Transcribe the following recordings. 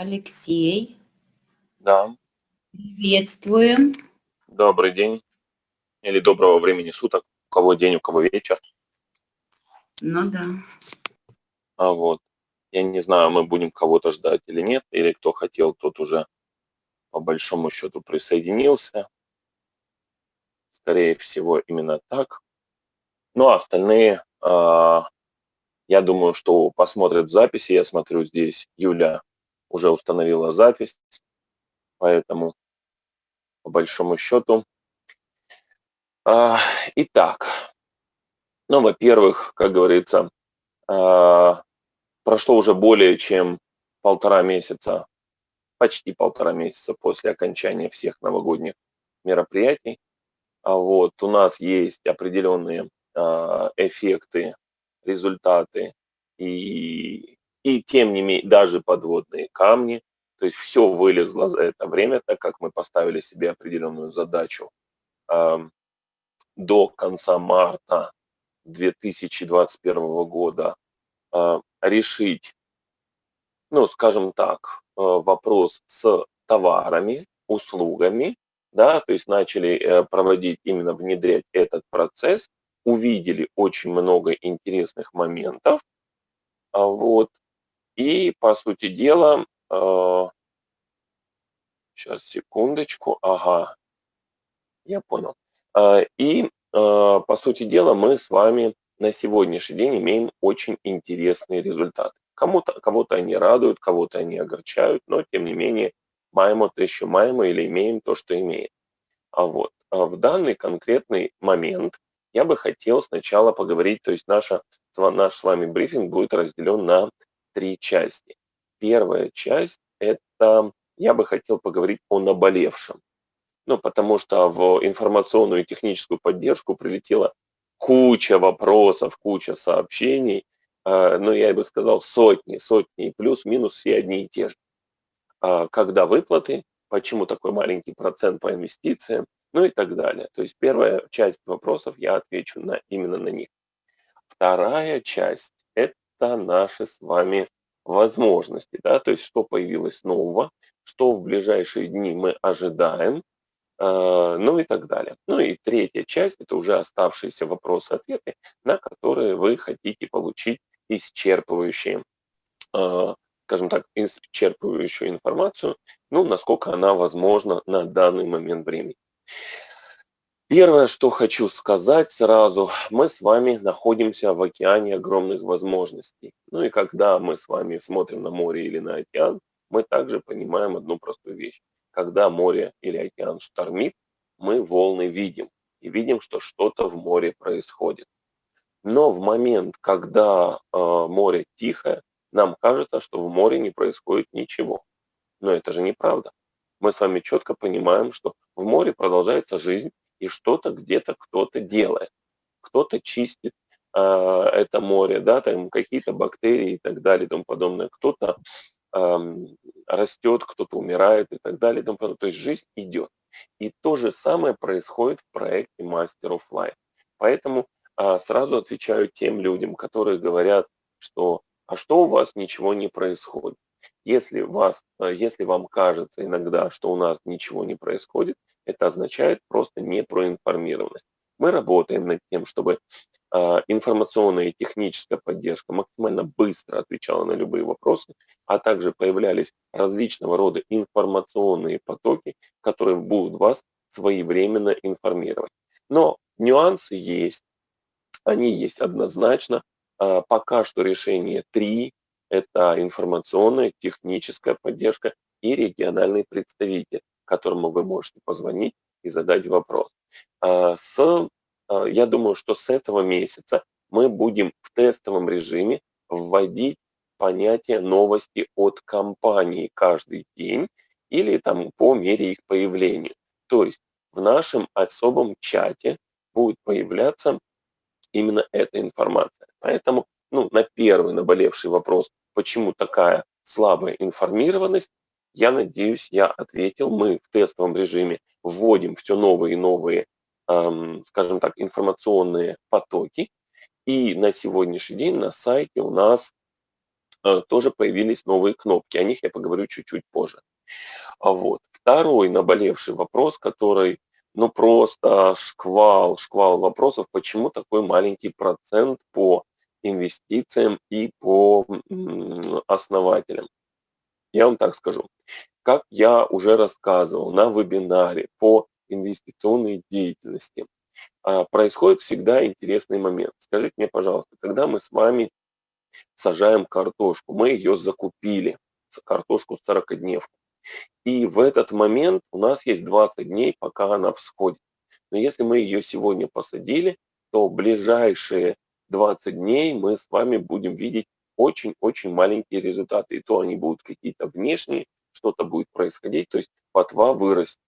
Алексей, Да, приветствуем. добрый день или доброго времени суток. У кого день, у кого вечер. Ну да. А вот, я не знаю, мы будем кого-то ждать или нет, или кто хотел, тот уже по большому счету присоединился. Скорее всего, именно так. Ну, а остальные, а, я думаю, что посмотрят в записи. Я смотрю, здесь Юля уже установила запись, поэтому по большому счету. А, итак, ну, во-первых, как говорится, а, прошло уже более чем полтора месяца, почти полтора месяца после окончания всех новогодних мероприятий. А вот у нас есть определенные эффекты, результаты и, и тем не менее даже подводные камни. То есть все вылезло за это время, так как мы поставили себе определенную задачу до конца марта 2021 года э, решить, ну, скажем так, э, вопрос с товарами, услугами, да, то есть начали э, проводить, именно внедрять этот процесс, увидели очень много интересных моментов, а вот, и, по сути дела, сейчас, секундочку, ага, я понял. И а, по сути дела, мы с вами на сегодняшний день имеем очень интересные результаты. Кому-то, кого-то они радуют, кого-то они огорчают, но тем не менее маємо те, що или имеем то, что имеем. А вот а в данный конкретный момент я бы хотел сначала поговорить, то есть наша, наш с вами брифинг будет разделен на три части. Первая часть – это я бы хотел поговорить о наболевшем. Ну, потому что в информационную и техническую поддержку прилетела куча вопросов, куча сообщений, э, ну, я бы сказал, сотни, сотни, плюс-минус все одни и те же. А когда выплаты, почему такой маленький процент по инвестициям, ну и так далее. То есть первая часть вопросов я отвечу на, именно на них. Вторая часть – это наши с вами возможности, да, то есть что появилось нового, что в ближайшие дни мы ожидаем, а, ну и так далее. Ну и третья часть – это уже оставшиеся вопросы-ответы, на которые вы хотите получить исчерпывающие, а, скажем так, исчерпывающую информацию, ну, насколько она возможна на данный момент времени. Первое, что хочу сказать сразу, мы с вами находимся в океане огромных возможностей. Ну и когда мы с вами смотрим на море или на океан, мы также понимаем одну простую вещь когда море или океан штормит, мы волны видим и видим, что что-то в море происходит. Но в момент, когда э, море тихое, нам кажется, что в море не происходит ничего. Но это же неправда. Мы с вами четко понимаем, что в море продолжается жизнь, и что-то где-то кто-то делает. Кто-то чистит э, это море, да, там какие-то бактерии и так далее и тому подобное. Кто-то растет, кто-то умирает и так далее. То есть жизнь идет. И то же самое происходит в проекте Master of Life. Поэтому а, сразу отвечаю тем людям, которые говорят, что а что у вас ничего не происходит. Если, вас, а, если вам кажется иногда, что у нас ничего не происходит, это означает просто непроинформированность. Мы работаем над тем, чтобы а, информационная и техническая поддержка максимально быстро отвечала на любые вопросы, а также появлялись различного рода информационные потоки, которые будут вас своевременно информировать. Но нюансы есть, они есть однозначно. А, пока что решение три – это информационная, техническая поддержка и региональный представитель, которому вы можете позвонить и задать вопрос. А, с, а, я думаю, что с этого месяца мы будем в тестовом режиме вводить понятие новости от компании каждый день или там по мере их появления. То есть в нашем особом чате будет появляться именно эта информация. Поэтому ну, на первый наболевший вопрос, почему такая слабая информированность, я надеюсь, я ответил. Мы в тестовом режиме вводим все новые и новые, эм, скажем так, информационные потоки. И на сегодняшний день на сайте у нас э, тоже появились новые кнопки. О них я поговорю чуть-чуть позже. А вот. Второй наболевший вопрос, который, ну просто шквал, шквал вопросов, почему такой маленький процент по инвестициям и по основателям. Я вам так скажу. Как я уже рассказывал на вебинаре по инвестиционной деятельности, а, происходит всегда интересный момент. Скажите мне, пожалуйста, когда мы с вами сажаем картошку, мы ее закупили, картошку 40-дневку, и в этот момент у нас есть 20 дней, пока она всходит. Но если мы ее сегодня посадили, то ближайшие 20 дней мы с вами будем видеть очень-очень маленькие результаты. И то они будут какие-то внешние, что-то будет происходить, то есть потва вырастет.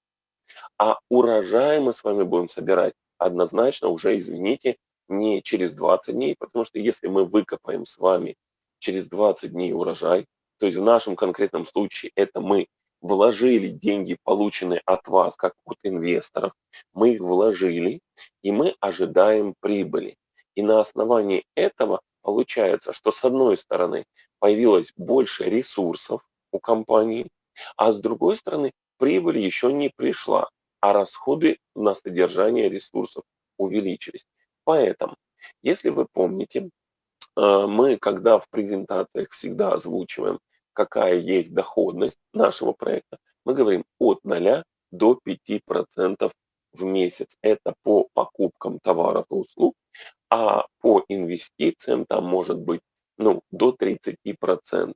А урожай мы с вами будем собирать однозначно уже, извините, не через 20 дней, потому что если мы выкопаем с вами через 20 дней урожай, то есть в нашем конкретном случае это мы вложили деньги, полученные от вас, как от инвесторов, мы их вложили, и мы ожидаем прибыли. И на основании этого получается, что с одной стороны появилось больше ресурсов у компании, а с другой стороны прибыль еще не пришла, а расходы на содержание ресурсов увеличились. Поэтому, если вы помните, э, мы, когда в презентациях всегда озвучиваем, какая есть доходность нашего проекта, мы говорим от 0 до 5% в месяц. Это по покупкам товаров и услуг, а по инвестициям там может быть ну, до 30%.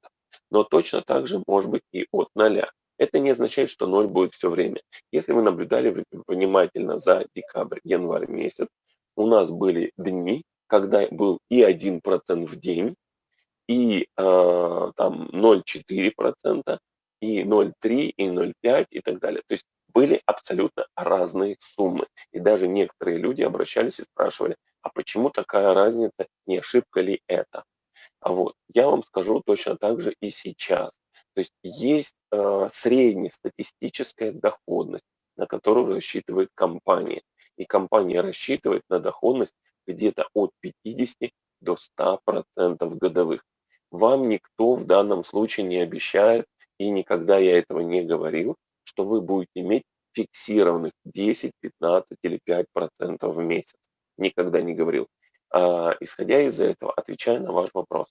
Но точно так же может быть и от 0. Это не означает, что 0 будет все время. Если вы наблюдали внимательно за декабрь, январь месяц, у нас были дни, когда был и 1% в день, и э, там 0,4%, и 0,3, и 0,5 и так далее. То есть были абсолютно разные суммы. И даже некоторые люди обращались и спрашивали, а почему такая разница, не ошибка ли это? А вот я вам скажу точно так же и сейчас. То есть есть э, среднестатистическая доходность, на которую рассчитывает компания. И компания рассчитывает на доходность где-то от 50 до 100% годовых. Вам никто в данном случае не обещает, и никогда я этого не говорил, что вы будете иметь фиксированных 10, 15 или 5 процентов в месяц. Никогда не говорил. А, исходя из этого, отвечая на ваш вопрос,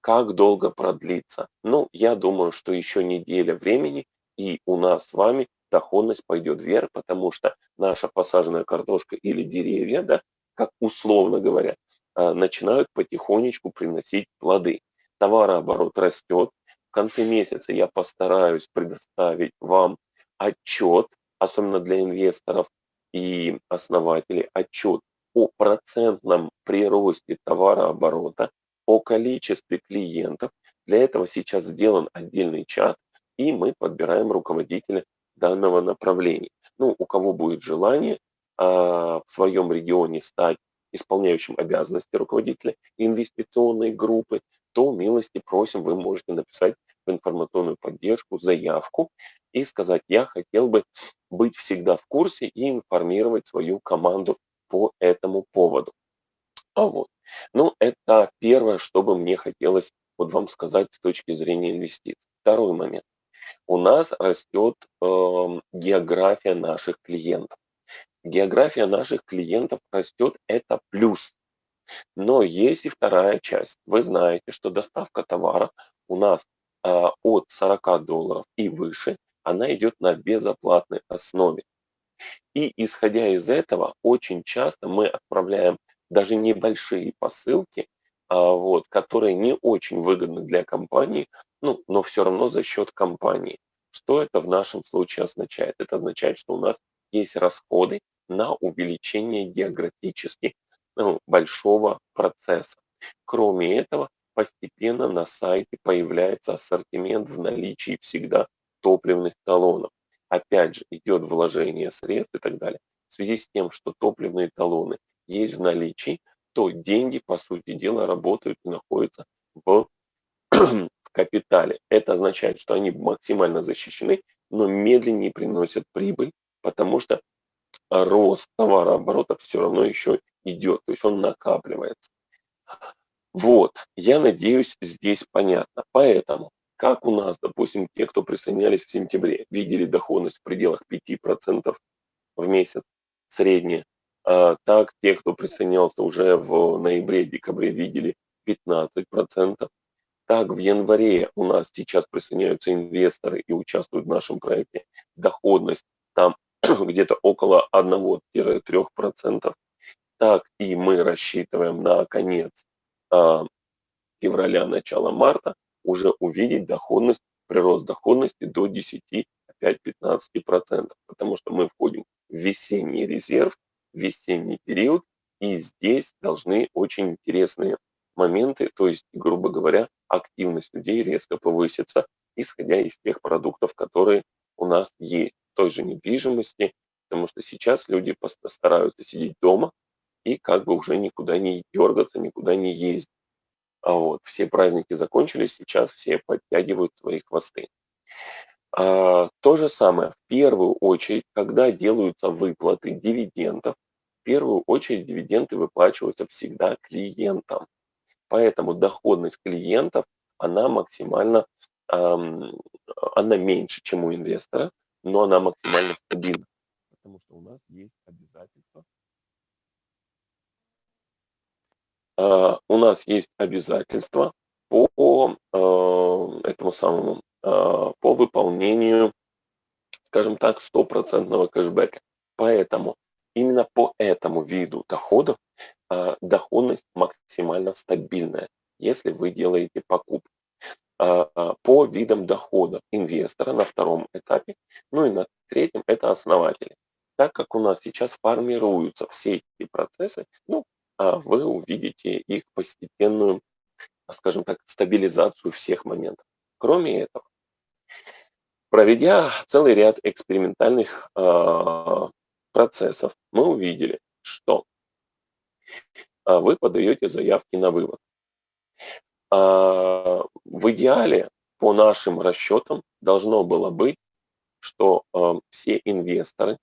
как долго продлится? Ну, я думаю, что еще неделя времени, и у нас с вами доходность пойдет вверх, потому что наша посаженная картошка или деревья, да, как условно говоря, а, начинают потихонечку приносить плоды. Товарооборот растет. В конце месяца я постараюсь предоставить вам отчет, особенно для инвесторов и основателей, отчет о процентном приросте товарооборота, о количестве клиентов. Для этого сейчас сделан отдельный чат, и мы подбираем руководителя данного направления. Ну, у кого будет желание а, в своем регионе стать исполняющим обязанности руководителя инвестиционной группы, то милости просим, вы можете написать в информационную поддержку заявку и сказать, я хотел бы быть всегда в курсе и информировать свою команду по этому поводу. А вот. Ну, это первое, что бы мне хотелось вот вам сказать с точки зрения инвестиций. Второй момент у нас растет э, география наших клиентов. География наших клиентов растет, это плюс. Но есть и вторая часть. Вы знаете, что доставка товара у нас э, от 40 долларов и выше, она идет на безоплатной основе. И исходя из этого, очень часто мы отправляем даже небольшие посылки, а, вот, которые не очень выгодны для компании, ну, но все равно за счет компании. Что это в нашем случае означает? Это означает, что у нас есть расходы на увеличение географически ну, большого процесса. Кроме этого, постепенно на сайте появляется ассортимент в наличии всегда топливных талонов. Опять же, идет вложение средств и так далее. В связи с тем, что топливные талоны есть в наличии, то деньги, по сути дела, работают и находятся в капитале. Это означает, что они максимально защищены, но медленнее приносят прибыль, потому что рост товарооборота все равно еще идет, то есть он накапливается. Вот, я надеюсь, здесь понятно. Поэтому, как у нас, допустим, те, кто присоединялись в сентябре, видели доходность в пределах 5% в месяц средняя, а, так те, кто присоединялся уже в ноябре-декабре, видели 15%. Так, в январе у нас сейчас присоединяются инвесторы и участвуют в нашем проекте. Доходность там где-то около 1-3%. Так и мы рассчитываем на конец а, февраля, начало марта уже увидеть доходность, прирост доходности до 10, опять 15%, потому что мы входим в весенний резерв, весенний период, и здесь должны очень интересные моменты, то есть, грубо говоря, активность людей резко повысится, исходя из тех продуктов, которые у нас есть, той же недвижимости, потому что сейчас люди стараются сидеть дома, и как бы уже никуда не дергаться, никуда не ездить. А вот все праздники закончились, сейчас все подтягивают свои хвосты. А, то же самое, в первую очередь, когда делаются выплаты дивидендов, в первую очередь дивиденды выплачиваются всегда клиентам. Поэтому доходность клиентов, она максимально, эм, она меньше, чем у инвестора, но она максимально стабильна. Потому что у нас есть обязательства А, у нас есть обязательства по а, этому самому, а, по выполнению, скажем так, стопроцентного кэшбэка. Поэтому именно по этому виду доходов доходность максимально стабильная, если вы делаете покупку. По видам дохода инвестора на втором этапе, ну и на третьем это основатели. Так как у нас сейчас формируются все эти процессы, ну, а вы увидите их постепенную, скажем так, стабилизацию всех моментов. Кроме этого, проведя целый ряд экспериментальных э, процессов, мы увидели, что э, вы подаете заявки на вывод. Э, в идеале, по нашим расчетам, должно было быть, что э, все инвесторы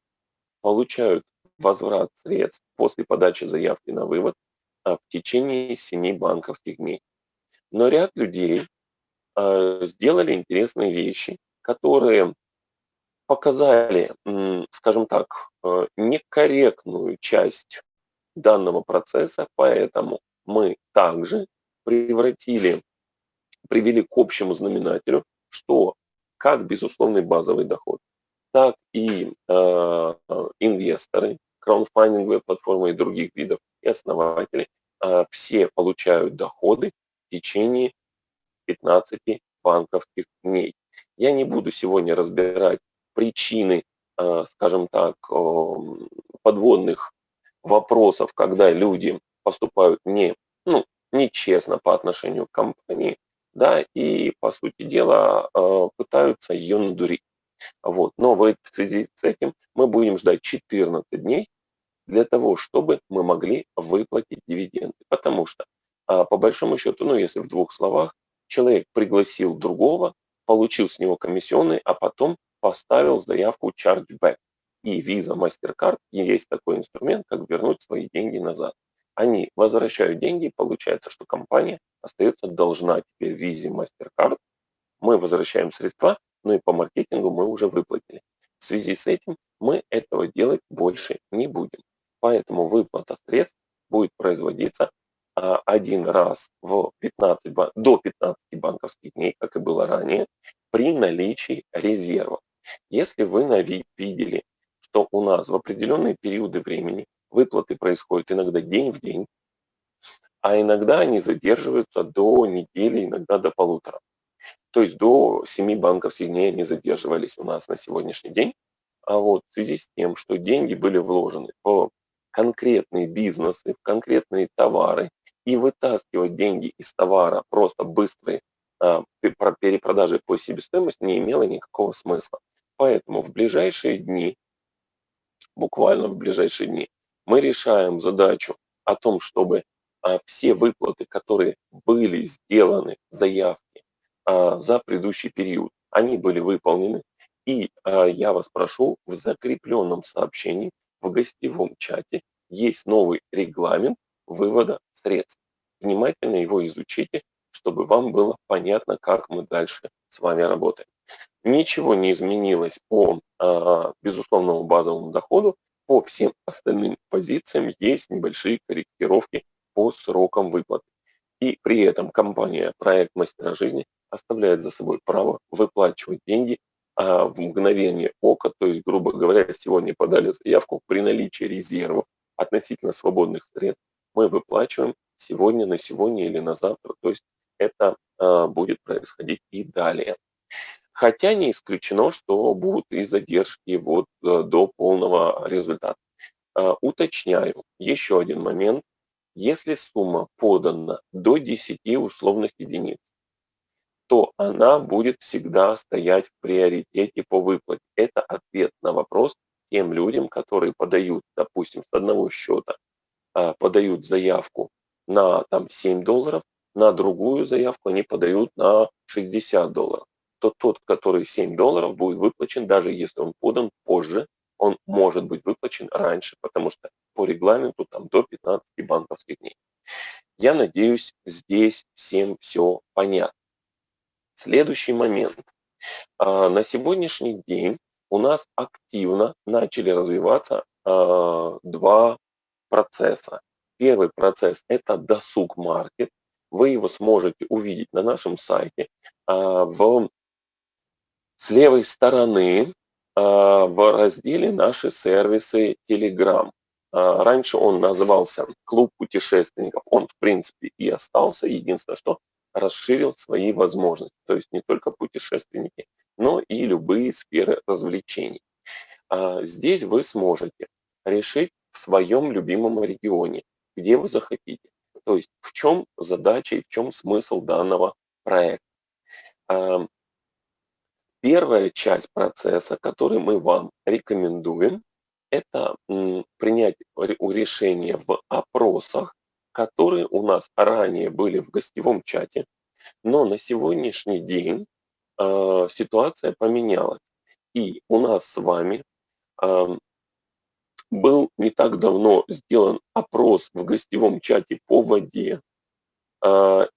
получают возврат средств после подачи заявки на вывод а, в течение 7 банковских дней. Но ряд людей сделали интересные вещи, которые показали, скажем так, э, некорректную часть данного процесса, поэтому мы также превратили, привели к общему знаменателю, что как безусловный базовый доход, так и э, инвесторы краудфандинговые платформы и других видов, и основатели, а, все получают доходы в течение 15 банковских дней. Я не буду сегодня разбирать причины, а, скажем так, подводных вопросов, когда люди поступают не, ну, нечестно по отношению к компании, да, и, по сути дела, а, пытаются ее надурить. Вот. Но в связи с этим мы будем ждать 14 дней для того, чтобы мы могли выплатить дивиденды. Потому что, а, по большому счету, ну если в двух словах, человек пригласил другого, получил с него комиссионный, а потом поставил заявку chargeback. И Visa, MasterCard есть такой инструмент, как вернуть свои деньги назад. Они возвращают деньги, получается, что компания остается должна теперь Visa, MasterCard. Мы возвращаем средства, ну и по маркетингу мы уже выплатили. В связи с этим мы этого делать больше не будем. Поэтому выплата средств будет производиться а, один раз в 15, до 15 банковских дней, как и было ранее, при наличии резерва. Если вы видели, что у нас в определенные периоды времени выплаты происходят иногда день в день, а иногда они задерживаются до недели, иногда до полутора. То есть до 7 банковских дней они задерживались у нас на сегодняшний день. А вот в связи с тем, что деньги были вложены в конкретные бизнесы, в конкретные товары и вытаскивать деньги из товара просто быстрой а, перепродажи по себестоимости не имело никакого смысла. Поэтому в ближайшие дни, буквально в ближайшие дни, мы решаем задачу о том, чтобы а, все выплаты, которые были сделаны, заявки а, за предыдущий период, они были выполнены. И а, я вас прошу в закрепленном сообщении в гостевом чате есть новый регламент вывода средств. внимательно его изучите, чтобы вам было понятно, как мы дальше с вами работаем. Ничего не изменилось по безусловному базовому доходу. По всем остальным позициям есть небольшие корректировки по срокам выплаты. И при этом компания «Проект Мастера жизни» оставляет за собой право выплачивать деньги а, в мгновение ока, то есть, грубо говоря, сегодня подали заявку при наличии резервов относительно свободных средств, мы выплачиваем сегодня на сегодня или на завтра, то есть это а, будет происходить и далее. Хотя не исключено, что будут и задержки вот э, до полного результата. А, уточняю еще один момент. Если сумма подана до 10 условных единиц, то она будет всегда стоять в приоритете по выплате. Это ответ на вопрос тем людям, которые подают, допустим, с одного счета, а, подают заявку на там, 7 долларов, на другую заявку они подают на 60 долларов то тот, который 7 долларов, будет выплачен, даже если он подан позже, он может быть выплачен раньше, потому что по регламенту там до 15 банковских дней. Я надеюсь, здесь всем все понятно. Следующий момент. А, на сегодняшний день у нас активно начали развиваться а, два процесса. Первый процесс – это досуг маркет. Вы его сможете увидеть на нашем сайте а, в с левой стороны а, в разделе «Наши сервисы Telegram». А, раньше он назывался «Клуб путешественников». Он, в принципе, и остался. Единственное, что расширил свои возможности. То есть не только путешественники, но и любые сферы развлечений. А, здесь вы сможете решить в своем любимом регионе, где вы захотите. То есть в чем задача и в чем смысл данного проекта. Первая часть процесса, который мы вам рекомендуем, это принять решение в опросах, которые у нас ранее были в гостевом чате, но на сегодняшний день э, ситуация поменялась. И у нас с вами э, был не так давно сделан опрос в гостевом чате по воде,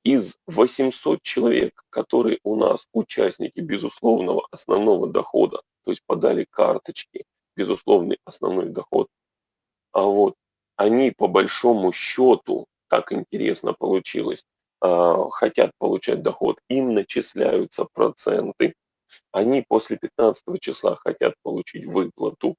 из 800 человек, которые у нас участники безусловного основного дохода, то есть подали карточки, безусловный основной доход, а вот они по большому счету, так интересно получилось, а, хотят получать доход, им начисляются проценты, они после 15 числа хотят получить выплату.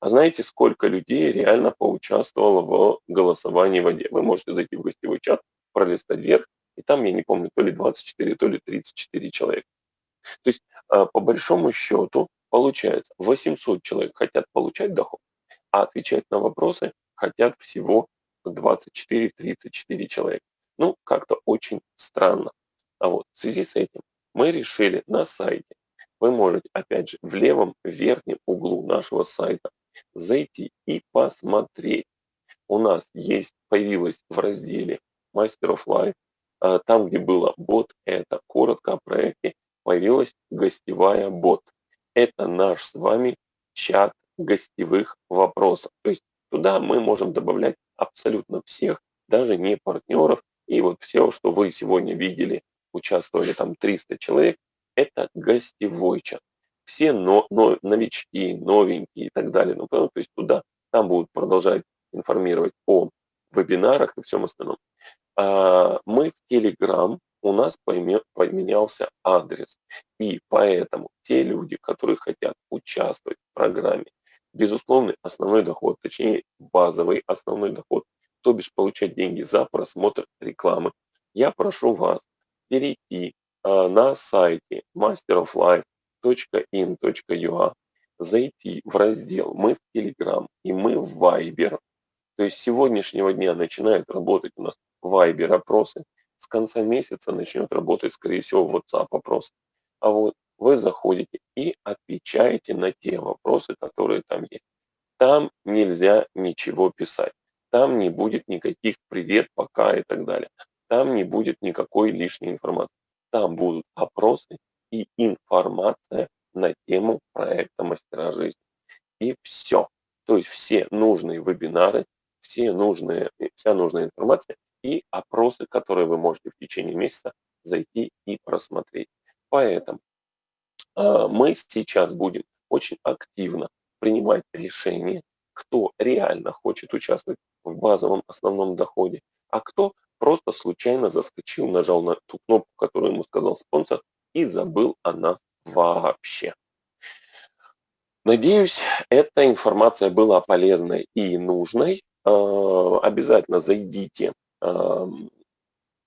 А знаете, сколько людей реально поучаствовало в голосовании в воде? Вы можете зайти в гостевой чат, пролистать вверх, и там, я не помню, то ли 24, то ли 34 человека. То есть, а, по большому счету, получается, 800 человек хотят получать доход, а отвечать на вопросы хотят всего 24-34 человека. Ну, как-то очень странно. А вот в связи с этим мы решили на сайте, вы можете, опять же, в левом верхнем углу нашего сайта зайти и посмотреть. У нас есть, появилось в разделе Master of Life. А, там, где было бот, это коротко о проекте, появилась гостевая бот. Это наш с вами чат гостевых вопросов. То есть туда мы можем добавлять абсолютно всех, даже не партнеров. И вот все, что вы сегодня видели, участвовали там 300 человек, это гостевой чат. Все но, но, новички, новенькие и так далее. Ну, то есть туда, там будут продолжать информировать о вебинарах и всем остальном. А, мы в Telegram, у нас поменялся адрес. И поэтому те люди, которые хотят участвовать в программе, безусловный основной доход, точнее базовый основной доход, то бишь получать деньги за просмотр рекламы, я прошу вас перейти а, на сайте masteroflife.in.ua, зайти в раздел «Мы в Telegram» и «Мы в Viber», то есть с сегодняшнего дня начинают работать у нас Viber опросы, с конца месяца начнет работать, скорее всего, WhatsApp опрос. А вот вы заходите и отвечаете на те вопросы, которые там есть. Там нельзя ничего писать. Там не будет никаких привет, пока и так далее. Там не будет никакой лишней информации. Там будут опросы и информация на тему проекта «Мастера жизни». И все. То есть все нужные вебинары все нужные, вся нужная информация и опросы, которые вы можете в течение месяца зайти и просмотреть. Поэтому э, мы сейчас будем очень активно принимать решения, кто реально хочет участвовать в базовом основном доходе, а кто просто случайно заскочил, нажал на ту кнопку, которую ему сказал спонсор, и забыл о нас вообще. Надеюсь, эта информация была полезной и нужной. Э, обязательно зайдите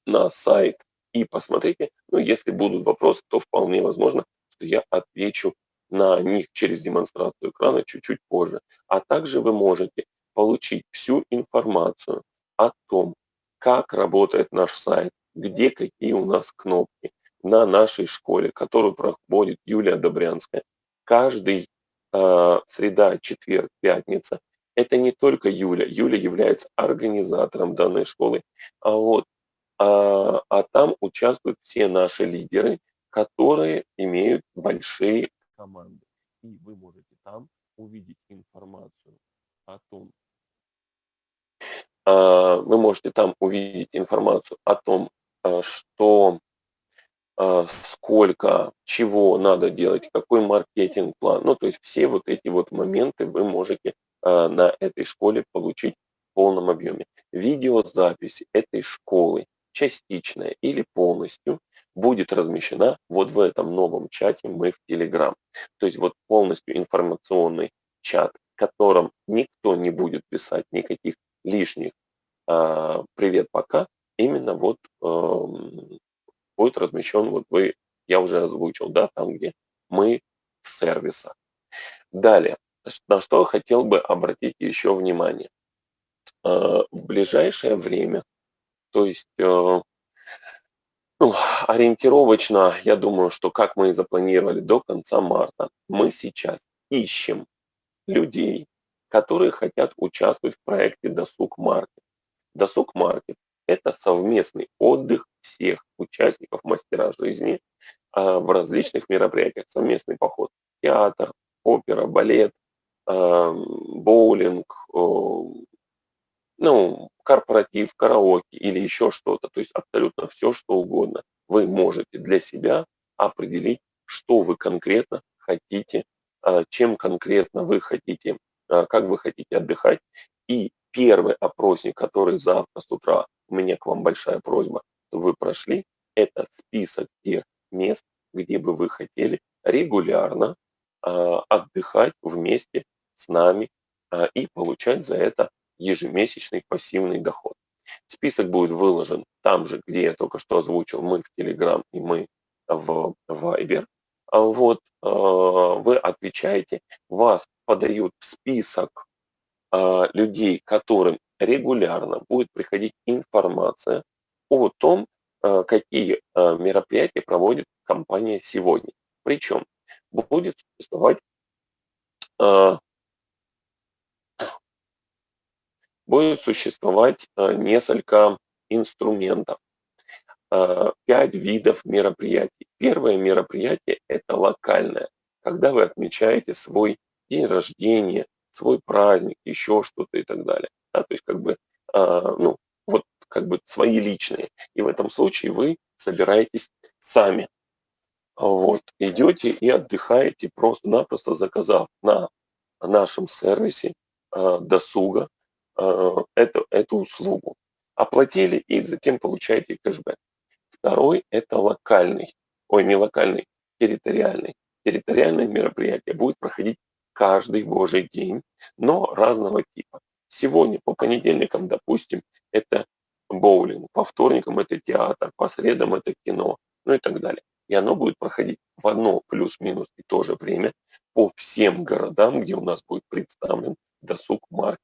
на сайт и посмотрите. Ну, если будут вопросы, то вполне возможно, что я отвечу на них через демонстрацию экрана чуть-чуть позже. А также вы можете получить всю информацию о том, как работает наш сайт, где какие у нас кнопки на нашей школе, которую проводит Юлия Добрянская. Каждый э, среда, четверг, пятница. Это не только Юля. Юля является организатором данной школы. А вот а, а там участвуют все наши лидеры, которые имеют большие команды. И вы можете там увидеть информацию о том, а, вы можете там увидеть информацию о том, а, что а, сколько, чего надо делать, какой маркетинг-план. Ну, то есть все вот эти вот моменты вы можете на этой школе получить в полном объеме. Видеозапись этой школы, частичная или полностью, будет размещена вот в этом новом чате мы в Telegram. То есть вот полностью информационный чат, в котором никто не будет писать никаких лишних а, «привет, пока», именно вот эм, будет размещен, вот вы, я уже озвучил, да, там, где мы в сервисах. Далее, на что хотел бы обратить еще внимание. Э, в ближайшее время, то есть э, ну, ориентировочно, я думаю, что как мы и запланировали до конца марта, мы сейчас ищем людей, которые хотят участвовать в проекте «Досуг Маркет». «Досуг Маркет» – это совместный отдых всех участников мастера жизни а, в различных мероприятиях. Совместный поход в театр, опера, балет, боулинг, ну, корпоратив, караоке или еще что-то. То есть абсолютно все, что угодно. Вы можете для себя определить, что вы конкретно хотите, а, чем конкретно вы хотите, как вы хотите отдыхать. И первый опросник, который завтра с утра, у меня к вам большая просьба, вы прошли, это список тех мест, где бы вы хотели регулярно э, отдыхать вместе с нами э, и получать за это ежемесячный пассивный доход. Список будет выложен там же, где я только что озвучил, мы в Telegram и мы в Viber. Вот, э, вы отвечаете, вас подают список людей, которым регулярно будет приходить информация о том, какие мероприятия проводит компания сегодня. Причем будет существовать э, будет существовать несколько инструментов, пять видов мероприятий. Первое мероприятие – это локальное, когда вы отмечаете свой день рождения, свой праздник, еще что-то и так далее. Да, то есть как бы ну, вот как бы свои личные. И в этом случае вы собираетесь сами. Вот, идете и отдыхаете, просто-напросто заказав на нашем сервисе э, досуга э, эту, эту услугу. Оплатили и затем получаете кэшбэк. Второй – это локальный, ой, не локальный, территориальный. Территориальное мероприятие будет проходить каждый божий день, но разного типа. Сегодня по понедельникам, допустим, это боулинг, по вторникам это театр, по средам это кино, ну и так далее. И оно будет проходить в одно плюс-минус и то же время по всем городам, где у нас будет представлен досуг маркет.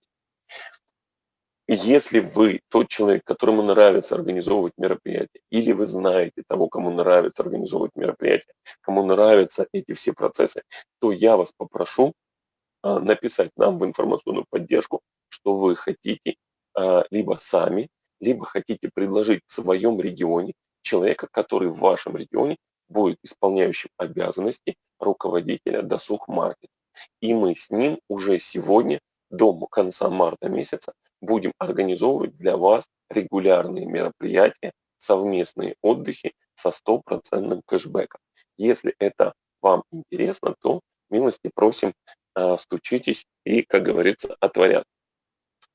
Если вы тот человек, которому нравится организовывать мероприятия, или вы знаете того, кому нравится организовывать мероприятия, кому нравятся эти все процессы, то я вас попрошу а, написать нам в информационную поддержку, что вы хотите а, либо сами либо хотите предложить в своем регионе человека, который в вашем регионе будет исполняющим обязанности руководителя досуг маркет. И мы с ним уже сегодня до конца марта месяца будем организовывать для вас регулярные мероприятия, совместные отдыхи со стопроцентным кэшбэком. Если это вам интересно, то милости просим, а, стучитесь и, как говорится, отворят.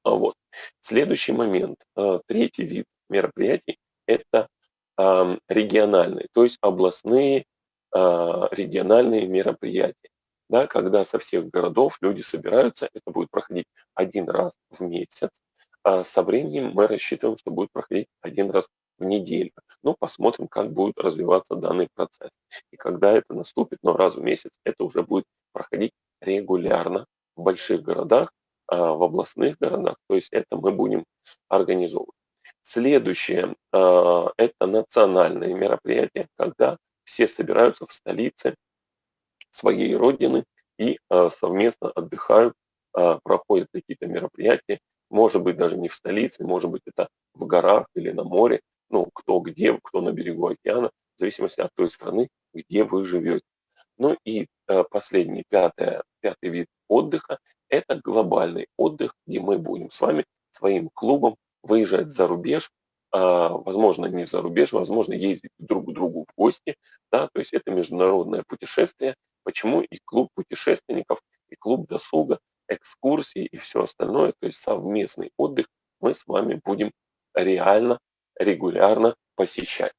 А вот. Следующий момент, а, третий вид мероприятий – это региональные, то есть областные региональные мероприятия. Да, когда со всех городов люди собираются, это будет проходить один раз в месяц. А со временем мы рассчитываем, что будет проходить один раз в неделю. Ну, посмотрим, как будет развиваться данный процесс. И когда это наступит, но раз в месяц, это уже будет проходить регулярно в больших городах, а, в областных городах. То есть это мы будем организовывать. Следующее а, – это национальные мероприятия, когда все собираются в столице своей родины и а, совместно отдыхают, проходят какие-то мероприятия, может быть даже не в столице, может быть это в горах или на море, ну кто где, кто на берегу океана, в зависимости от той страны, где вы живете. Ну и последний, пятый, пятый вид отдыха – это глобальный отдых, где мы будем с вами своим клубом выезжать за рубеж, а, возможно, не за рубеж, возможно, ездить друг к другу в гости, да, то есть это международное путешествие, почему и клуб путешественников, и клуб досуга, экскурсии и все остальное, то есть совместный отдых мы с вами будем реально, регулярно посещать.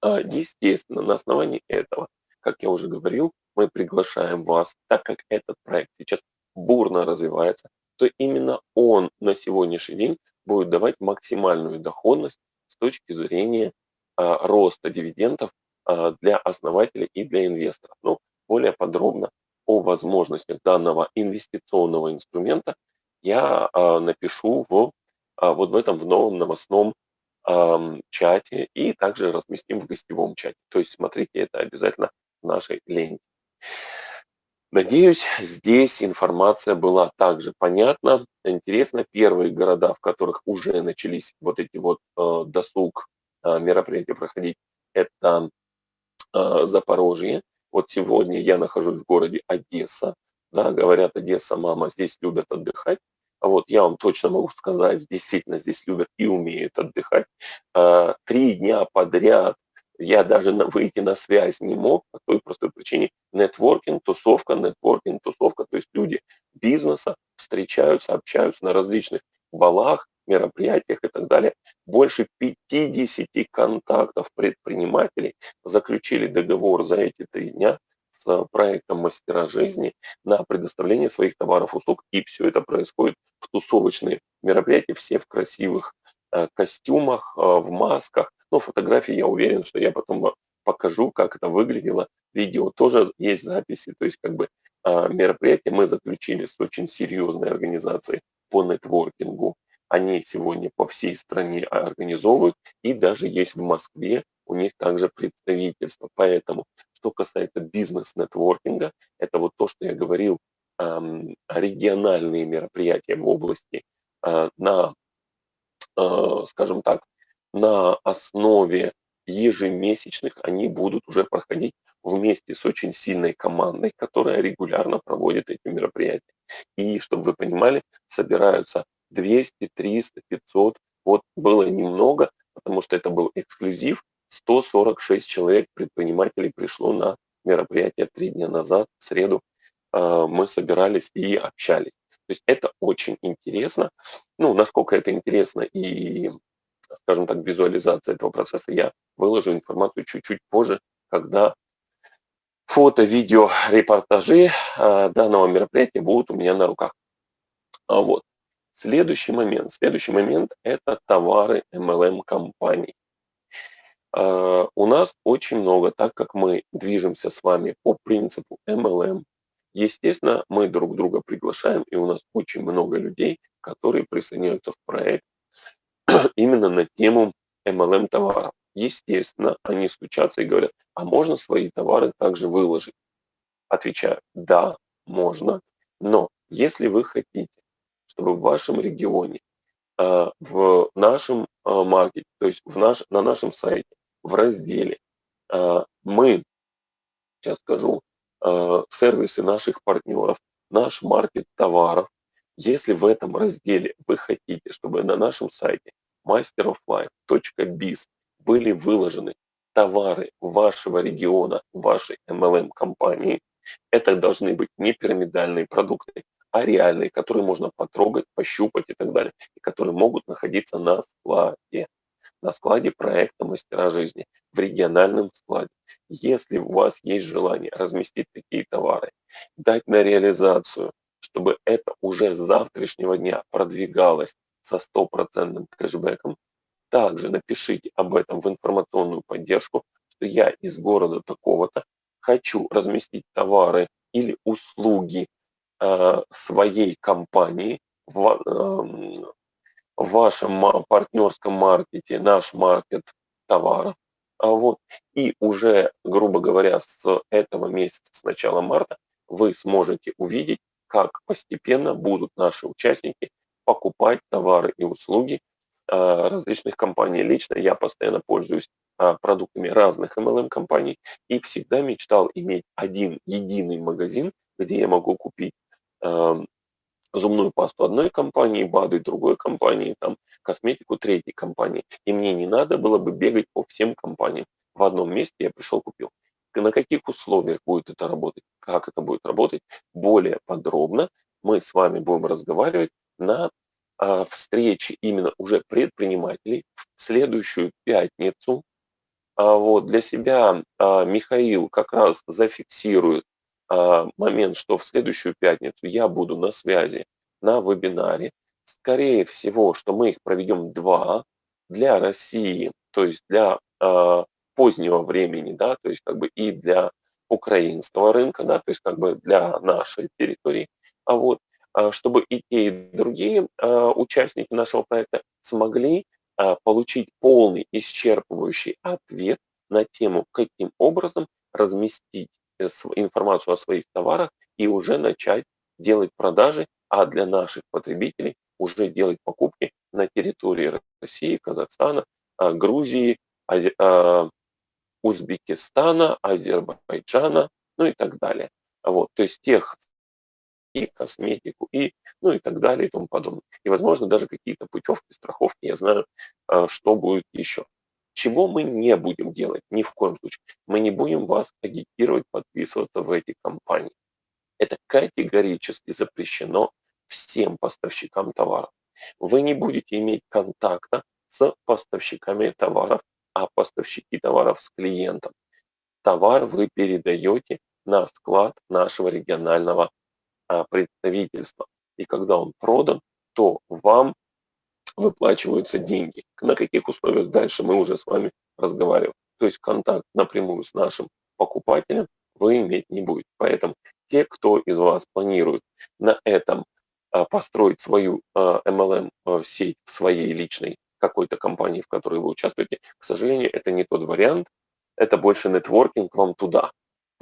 А, естественно, на основании этого, как я уже говорил, мы приглашаем вас, так как этот проект сейчас бурно развивается, то именно он на сегодняшний день будет давать максимальную доходность с точки зрения а, роста дивидендов а, для основателей и для инвесторов. Но более подробно о возможностях данного инвестиционного инструмента я а, напишу в, а, вот в этом в новом новостном а, чате и также разместим в гостевом чате. То есть смотрите это обязательно в нашей ленте. Надеюсь, здесь информация была также понятна. Интересно, первые города, в которых уже начались вот эти вот э, досуг э, мероприятия проходить, это э, Запорожье. Вот сегодня я нахожусь в городе Одесса. Да, говорят, Одесса, мама, здесь любят отдыхать. Вот я вам точно могу сказать, действительно здесь любят и умеют отдыхать. Э, три дня подряд я даже выйти на связь не мог по той простой причине. Нетворкинг, тусовка, нетворкинг, тусовка. То есть люди бизнеса встречаются, общаются на различных балах, мероприятиях и так далее. Больше 50 контактов предпринимателей заключили договор за эти три дня с проектом «Мастера жизни» на предоставление своих товаров, услуг. И все это происходит в тусовочные мероприятия, все в красивых э, костюмах, э, в масках, но фотографии я уверен, что я потом покажу, как это выглядело. Видео тоже есть записи, то есть как бы а, мероприятие мы заключили с очень серьезной организацией по нетворкингу. Они сегодня по всей стране организовывают, и даже есть в Москве у них также представительство. Поэтому, что касается бизнес-нетворкинга, это вот то, что я говорил, региональные мероприятия в области а, на, а, скажем так, на основе ежемесячных они будут уже проходить вместе с очень сильной командой, которая регулярно проводит эти мероприятия. И, чтобы вы понимали, собираются 200, 300, 500. Вот было немного, потому что это был эксклюзив. 146 человек предпринимателей пришло на мероприятие три дня назад, в среду. А, мы собирались и общались. То есть это очень интересно. Ну, насколько это интересно и скажем так, визуализация этого процесса, я выложу информацию чуть-чуть позже, когда фото, видео, репортажи э, данного мероприятия будут у меня на руках. А вот. Следующий момент. Следующий момент – это товары MLM-компаний. Э, у нас очень много, так как мы движемся с вами по принципу MLM, естественно, мы друг друга приглашаем, и у нас очень много людей, которые присоединяются в проект именно на тему MLM товаров. Естественно, они стучатся и говорят, а можно свои товары также выложить? Отвечаю, да, можно, но если вы хотите, чтобы в вашем регионе, э, в нашем э, маркете, то есть в наш, на нашем сайте, в разделе э, мы, сейчас скажу, сервисы наших партнеров, наш маркет товаров, Если в этом разделе вы хотите, чтобы на нашем сайте masteroflife.biz были выложены товары вашего региона, вашей MLM-компании, это должны быть не пирамидальные продукты, а реальные, которые можно потрогать, пощупать и так далее, и которые могут находиться на складе, на складе проекта «Мастера жизни», в региональном складе. Если у вас есть желание разместить такие товары, дать на реализацию, чтобы это уже с завтрашнего дня продвигалось со стопроцентным кэшбэком, также напишите об этом в информационную поддержку, что я из города такого-то хочу разместить товары или услуги э, своей компании в, э, в вашем партнерском маркете, наш маркет товаров. А вот, и уже, грубо говоря, с этого месяца, с начала марта, вы сможете увидеть, как постепенно будут наши участники покупать товары и услуги а, различных компаний. Лично я постоянно пользуюсь а, продуктами разных MLM-компаний и всегда мечтал иметь один единый магазин, где я могу купить зубную пасту одной компании, БАДы другой компании, там, косметику третьей компании. И мне не надо было бы бегать по всем компаниям. В одном месте я пришел, купил. На каких условиях будет это работать, как это будет работать, более подробно мы с вами будем разговаривать на а, встрече именно уже предпринимателей в следующую пятницу. А вот для себя а, Михаил как раз зафиксирует а, момент, что в следующую пятницу я буду на связи на вебинаре. Скорее всего, что мы их проведем два для России, то есть для позднего времени, да, то есть как бы и для украинского рынка, да, то есть как бы для нашей территории, а вот чтобы и те, и другие э, участники нашего проекта смогли э, получить полный, исчерпывающий ответ на тему, каким образом разместить Э, информацию о своих товарах и уже начать делать продажи, а для наших потребителей уже делать покупки на территории России, Казахстана, а, Грузии, а, Узбекистана, Азербайджана, ну и так далее. Вот, то есть тех и косметику, и ну и так далее и тому подобное. И, возможно, даже какие-то путевки, страховки, я знаю, а, что будет еще. Чего мы не будем делать? Ни в коем случае. Мы не будем вас агитировать подписываться в эти компании. Это категорически запрещено всем поставщикам товаров. Вы не будете иметь контакта с поставщиками товаров, а поставщики товаров с клиентом. Товар вы передаете на склад нашего регионального представительства. И когда он продан, то вам выплачиваются деньги. На каких условиях дальше мы уже с вами разговариваем. То есть контакт напрямую с нашим покупателем вы иметь не будете. Поэтому те, кто из вас планирует на этом а, построить свою MLM-сеть а, в своей личной какой-то компании, в которой вы участвуете, к сожалению, это не тот вариант. Это больше нетворкинг вам туда.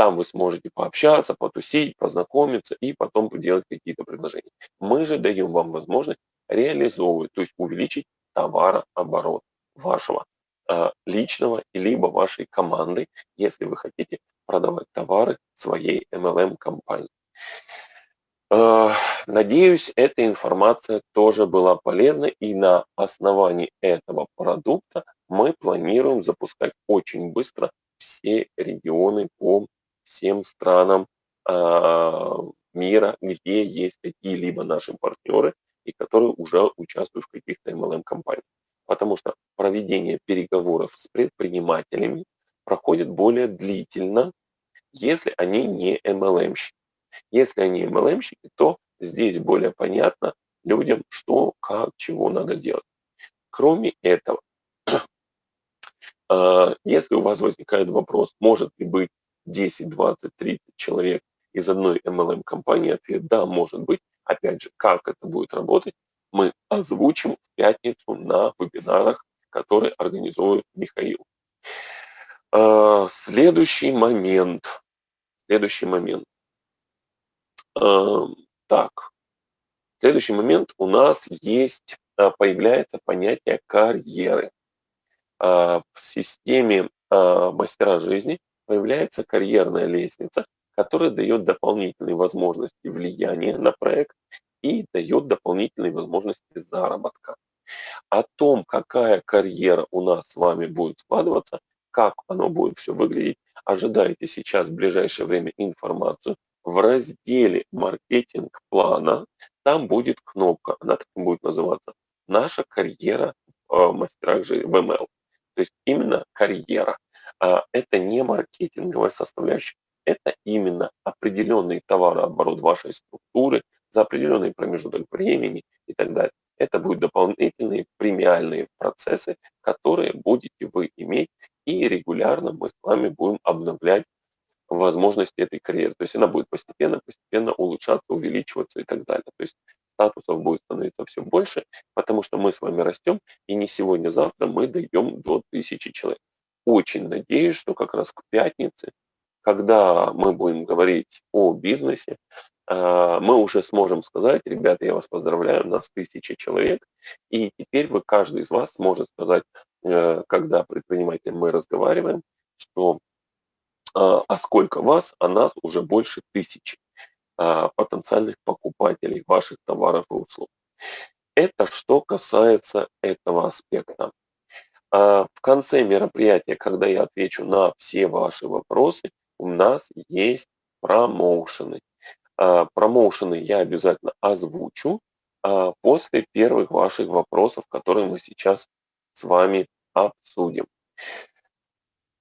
Там вы сможете пообщаться, потусить, познакомиться и потом делать какие-то предложения. Мы же даем вам возможность реализовывать, то есть увеличить товарооборот вашего э, личного либо вашей команды, если вы хотите продавать товары своей MLM-компании. Э, надеюсь, эта информация тоже была полезна, и на основании этого продукта мы планируем запускать очень быстро все регионы по всем странам э, мира, где есть какие-либо наши партнеры, и которые уже участвуют в каких-то MLM-компаниях. Потому что проведение переговоров с предпринимателями проходит более длительно, если они не MLM-щики. Если они MLM-щики, то здесь более понятно людям, что, как, чего надо делать. Кроме этого, а, если у вас возникает вопрос, может ли быть 10, 20, 30 человек из одной MLM-компании, ответ да, может быть, Опять же, как это будет работать, мы озвучим в пятницу на вебинарах, которые организует Михаил. А, следующий момент. Следующий момент. А, так. Следующий момент у нас есть, а, появляется понятие карьеры. В системе мастера жизни появляется карьерная лестница, которая дает дополнительные возможности влияния на проект и дает дополнительные возможности заработка. О том, какая карьера у нас с вами будет складываться, как оно будет все выглядеть, ожидайте сейчас в ближайшее время информацию в разделе «Маркетинг плана». Там будет кнопка, она так будет называться «Наша карьера в мастерах же в ML». То есть именно карьера. А это не маркетинговая составляющая, это именно определенный товарооборот вашей структуры за определенный промежуток времени и так далее. Это будут дополнительные премиальные процессы, которые будете вы иметь, и регулярно мы с вами будем обновлять возможности этой карьеры. То есть она будет постепенно, постепенно улучшаться, увеличиваться и так далее. То есть статусов будет становиться все больше, потому что мы с вами растем, и не сегодня-завтра мы дойдем до тысячи человек. Очень надеюсь, что как раз к пятнице, когда мы будем говорить о бизнесе, а, мы уже сможем сказать, ребята, я вас поздравляю, у нас тысяча человек, и теперь вы, каждый из вас сможет сказать, э, когда предпринимателем мы разговариваем, что а, а сколько вас, а нас уже больше тысячи а, потенциальных покупателей ваших товаров и услуг. Это что касается этого аспекта. В конце мероприятия, когда я отвечу на все ваши вопросы, у нас есть промоушены. А, промоушены я обязательно озвучу а, после первых ваших вопросов, которые мы сейчас с вами обсудим.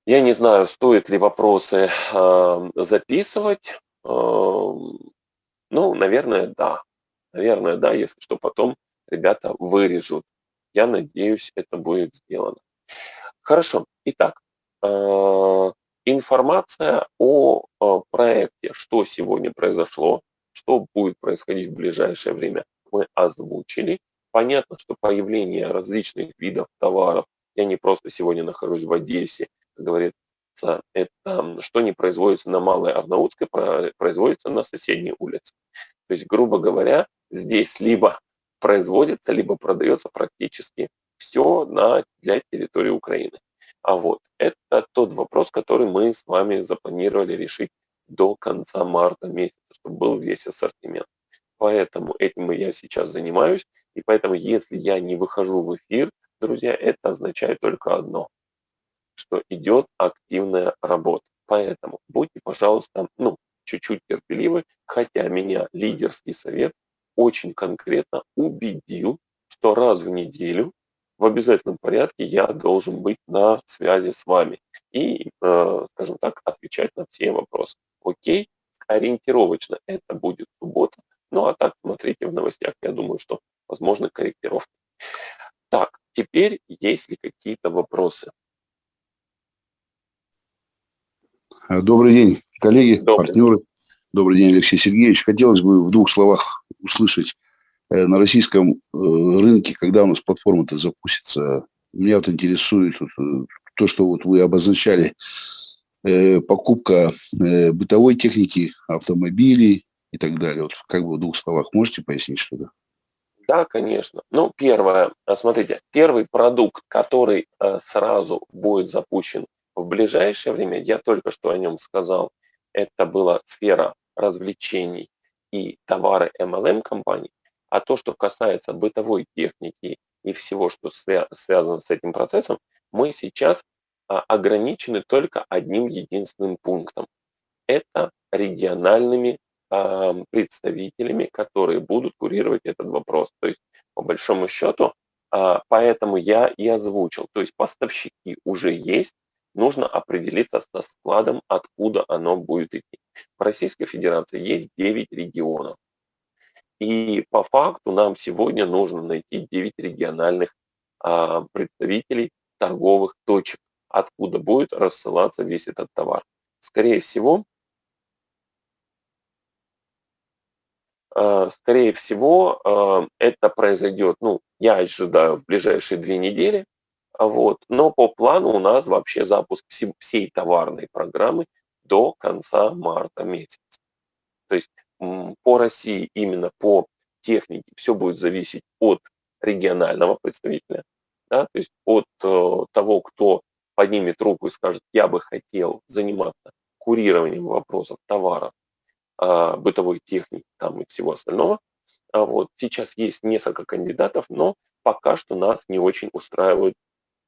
Я не знаю, стоит ли вопросы а, записывать. Ну, наверное, да. Наверное, да, если что, потом ребята вырежут. Я надеюсь, это будет сделано. Хорошо. Итак, Информация о э, проекте, что сегодня произошло, что будет происходить в ближайшее время, мы озвучили. Понятно, что появление различных видов товаров, я не просто сегодня нахожусь в Одессе, как говорится, это что не производится на Малой Арнаутской, производится на соседней улице. То есть, грубо говоря, здесь либо производится, либо продается практически все на, для территории Украины. А вот это тот вопрос, который мы с вами запланировали решить до конца марта месяца, чтобы был весь ассортимент. Поэтому этим я сейчас занимаюсь. И поэтому, если я не выхожу в эфир, друзья, это означает только одно, что идет активная работа. Поэтому будьте, пожалуйста, ну, чуть-чуть терпеливы, хотя меня лидерский совет очень конкретно убедил, что раз в неделю в обязательном порядке я должен быть на связи с вами и, э, скажем так, отвечать на все вопросы. Окей, ориентировочно это будет суббота, ну а так смотрите в новостях, я думаю, что возможны корректировки. Так, теперь есть ли какие-то вопросы? Добрый день, коллеги, Добрый. партнеры. Добрый день, Алексей Сергеевич. Хотелось бы в двух словах услышать Э, на российском э, рынке, когда у нас платформа-то запустится, меня вот интересует э, то, что вот вы обозначали, покупка бытовой техники, автомобилей и так далее. Вот как бы в двух словах можете пояснить что-то? Да, конечно. Ну, первое, смотрите, первый продукт, который сразу будет запущен в ближайшее время, я только что о нем сказал, это была сфера развлечений и товары MLM компаний. А то, что касается бытовой техники и всего, что связано с этим процессом, мы сейчас а, ограничены только одним единственным пунктом. Это региональными представителями, которые будут курировать этот вопрос. То есть, по большому счету, а, поэтому я и озвучил. То есть поставщики уже есть, нужно определиться со складом, откуда оно будет идти. В Российской Федерации есть 9 регионов. И по факту нам сегодня нужно найти 9 региональных а, представителей торговых точек, откуда будет рассылаться весь этот товар. Скорее всего, а, скорее всего, а, это произойдет, ну, я ожидаю в ближайшие две недели, вот, но по плану у нас вообще запуск всей товарной программы до конца марта месяца. То есть по России именно по технике все будет зависеть от регионального представителя, да, то есть от э, того, кто поднимет руку и скажет, я бы хотел заниматься курированием вопросов товаров, э, бытовой техники там и всего остального. А вот сейчас есть несколько кандидатов, но пока что нас не очень устраивают,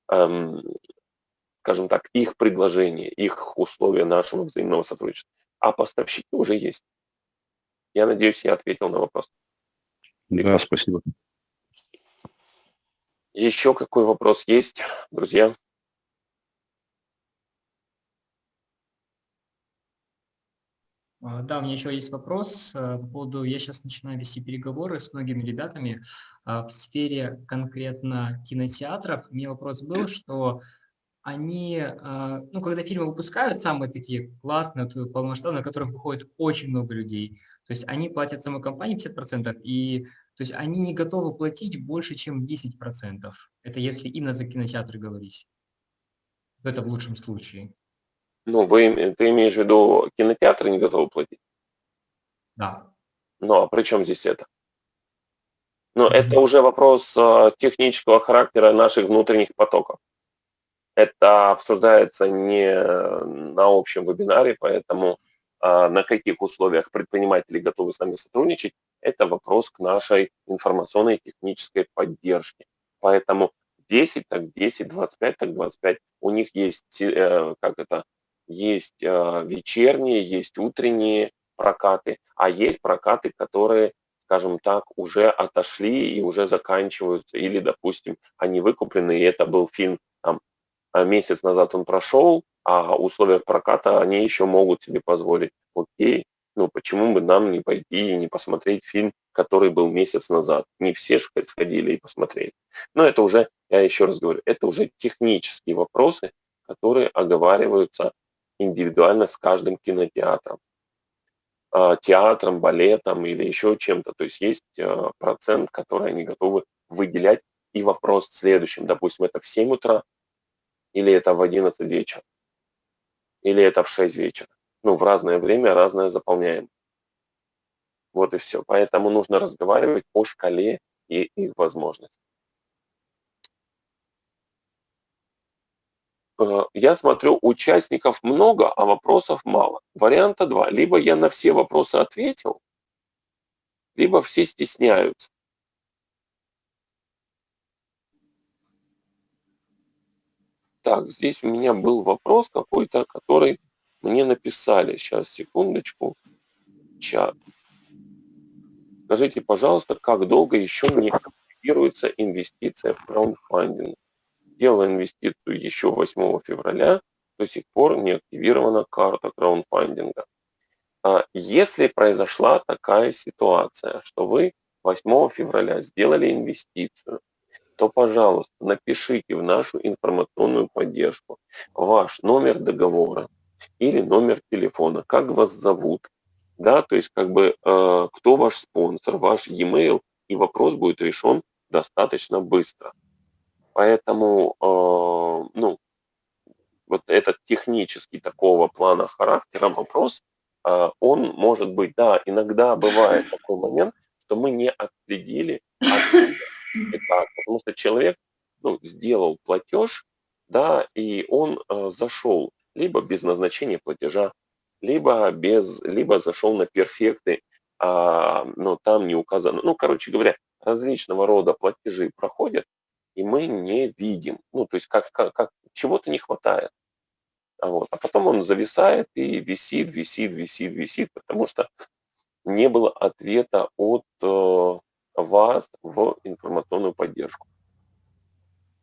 скажем так, их предложения, их условия нашего взаимного сотрудничества. А поставщики уже есть. Я надеюсь, я ответил на вопрос. Да, спасибо. Еще какой вопрос есть, друзья? А, Да, у меня еще есть вопрос э, по поводу, я сейчас начинаю вести переговоры с многими ребятами а, в сфере конкретно кинотеатров. У меня вопрос был, что они, а, ну, когда фильмы выпускают, самые такие классные, вот, полномасштабные, на которых выходит очень много людей, то есть они платят самой компании 50%, и то есть они не готовы платить больше, чем 10%. Это если именно за кинотеатры говорить. Это в лучшем случае. Ну, вы, име- ты имеешь в виду, кинотеатры не готовы платить? Да. Ну, а при чем здесь это? Ну, это уже вопрос а, технического характера наших внутренних потоков. Это обсуждается не на общем вебинаре, поэтому на каких условиях предприниматели готовы с нами сотрудничать, это вопрос к нашей информационной и технической поддержке. Поэтому 10 так 10, 25 так 25. У них есть, э, как это, есть э, вечерние, есть утренние прокаты, а есть прокаты, которые, скажем так, уже отошли и уже заканчиваются, или, допустим, они выкуплены, и это был фильм, там, а месяц назад он прошел, а условия проката они еще могут себе позволить. Окей, ну почему бы нам не пойти и не посмотреть фильм, который был месяц назад? Не все ж сходили и посмотрели. Но это уже, я еще раз говорю, это уже технические вопросы, которые оговариваются индивидуально с каждым кинотеатром, а, театром, балетом или еще чем-то. То есть есть а, процент, который они готовы выделять. И вопрос в следующем, допустим, это в 7 утра, или это в 11 вечера, или это в 6 вечера. Ну, в разное время разное заполняем. Вот и все. Поэтому нужно разговаривать о шкале и их возможностях. Я смотрю, участников много, а вопросов мало. Варианта два. Либо я на все вопросы ответил, либо все стесняются. Так, здесь у меня был вопрос какой-то, который мне написали. Сейчас, секундочку. Чат. Скажите, пожалуйста, как долго еще не активируется инвестиция в краундфандинг? Делала инвестицию еще 8 февраля, до сих пор не активирована карта краундфандинга. А Если произошла такая ситуация, что вы 8 февраля сделали инвестицию, то, пожалуйста, напишите в нашу информационную поддержку ваш номер договора или номер телефона, как вас зовут, да, то есть как бы э, кто ваш спонсор, ваш e-mail, и вопрос будет решен достаточно быстро. Поэтому, э, ну, вот этот технический такого плана характера вопрос, э, он может быть, да, иногда бывает такой момент, что мы не отследили, откуда потому что человек, ну, сделал платеж, да, и он э, зашел либо без назначения платежа, либо без, либо зашел на перфекты, а, но там не указано. Ну, короче говоря, различного рода платежи проходят, и мы не видим. Ну, то есть как, как, как чего-то не хватает. А, вот. а потом он зависает и висит, висит, висит, висит, потому что не было ответа от э, вас в информационную поддержку.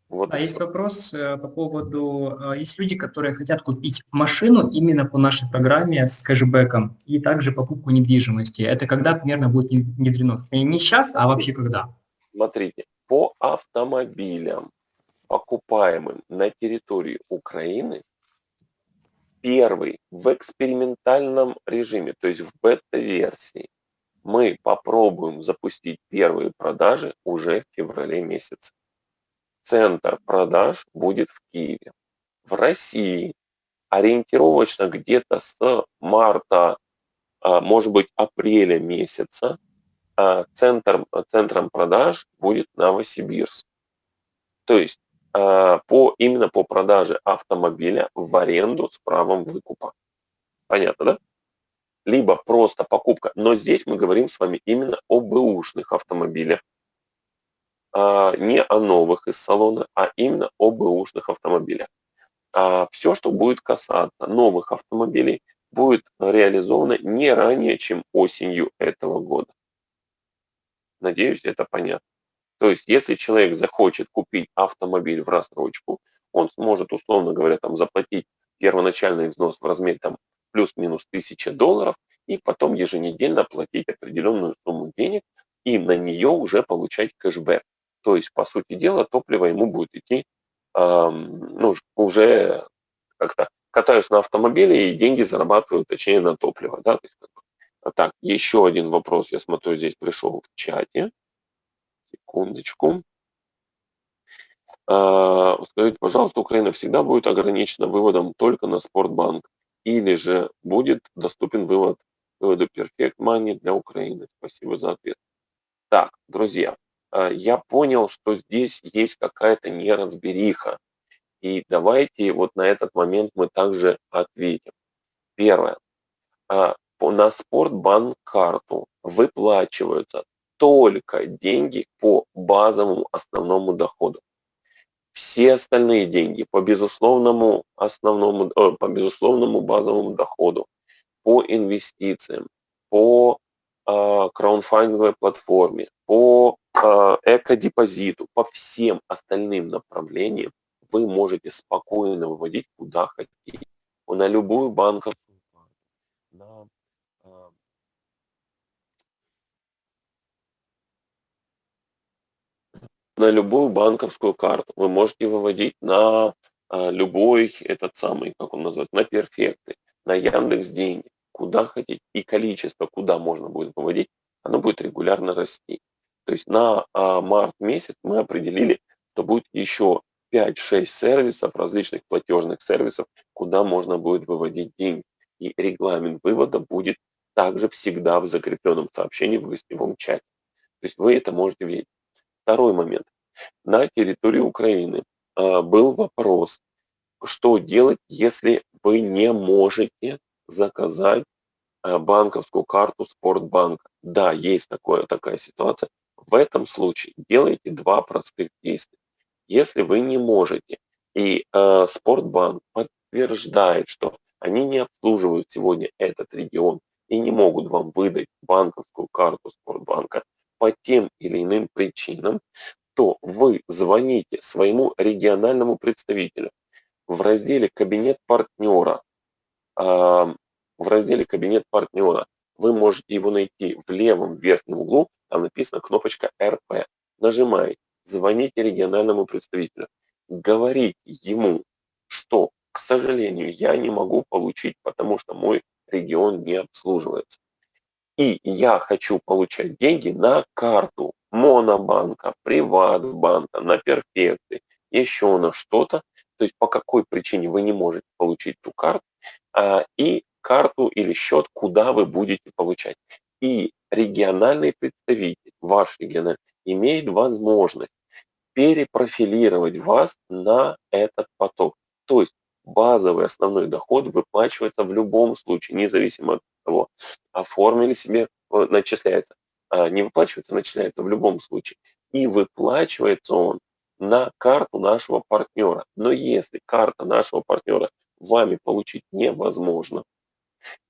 Вот А есть вопрос э, по поводу, э, есть люди, которые хотят купить машину именно по нашей программе с кэшбэком и также покупку недвижимости. Это когда примерно будет не- внедрено? Не сейчас, а вообще когда? Смотрите, по автомобилям, покупаемым на территории Украины, первый в экспериментальном режиме, то есть в бета-версии, мы попробуем запустить первые продажи уже в феврале месяце. Центр продаж будет в Киеве. В России ориентировочно где-то с марта, а, может быть, апреля месяца а, центр, центром продаж будет Новосибирск. То есть а, по, именно по продаже автомобиля в аренду с правом выкупа. Понятно, да? либо просто покупка. Но здесь мы говорим с вами именно о бэушных автомобилях, не о новых из салона, а именно о бэушных автомобилях. Все, что будет касаться новых автомобилей, будет реализовано не ранее, чем осенью этого года. Надеюсь, это понятно. То есть, если человек захочет купить автомобиль в рассрочку, он сможет, условно говоря, там, заплатить первоначальный взнос в размере там, плюс-минус 1000 долларов, и потом еженедельно платить определенную сумму денег, и на нее уже получать кэшбэк. То есть, по сути дела, топливо ему будет идти эм, ну, уже как-то катаюсь на автомобиле и деньги зарабатываю, точнее, на топливо. Да? То есть, так, еще один вопрос, я смотрю, здесь пришел в чате. Секундочку. А, скажите, пожалуйста, Украина всегда будет ограничена выводом только на Спортбанк или же будет доступен вывод выводу Perfect Money для Украины? Спасибо за ответ. Так, друзья, а, я понял, что здесь есть какая-то неразбериха. И давайте вот на этот момент мы также ответим. Первое. А, на Спортбанк карту выплачиваются только деньги по базовому основному доходу. Все остальные деньги по безусловному основному, э, по безусловному базовому доходу, по инвестициям, по э, краудфандинговой платформе, по э, экодепозиту, по всем остальным направлениям вы можете спокойно выводить куда хотите. На любую банковскую карту, на на любую банковскую карту. Вы можете выводить на а, любой этот самый, как он называется, на перфекты, на Яндекс деньги, куда хотите. И количество, куда можно будет выводить, оно будет регулярно расти. То есть на а, март месяц мы определили, что будет еще 5-6 сервисов, различных платежных сервисов, куда можно будет выводить деньги. И регламент вывода будет также всегда в закрепленном сообщении в гостевом чате. То есть вы это можете видеть. Второй момент. На территории Украины а, был вопрос, что делать, если вы не можете заказать а, банковскую карту Спортбанка. Да, есть такое, такая ситуация. В этом случае делайте два простых действия. Если вы не можете, и э, Спортбанк подтверждает, что они не обслуживают сегодня этот регион и не могут вам выдать банковскую карту Спортбанка, по тем или иным причинам, то вы звоните своему региональному представителю в разделе «Кабинет партнера». В разделе «Кабинет партнера» вы можете его найти в левом верхнем углу, там написана кнопочка «РП». Нажимаете, звоните региональному представителю, говорите ему, что, к сожалению, я не могу получить, потому что мой регион не обслуживается и я хочу получать деньги на карту Монобанка, Приватбанка, на перфекты, еще на что-то, то есть по какой причине вы не можете получить ту карту, а, и карту или счет, куда вы будете получать. И региональный представитель, ваш региональный, имеет возможность перепрофилировать вас на этот поток. То есть базовый основной доход выплачивается в любом случае, независимо от того, оформили себе, начисляется. А не выплачивается, начисляется в любом случае. И выплачивается он на карту нашего партнера. Но если карта нашего партнера вами получить невозможно,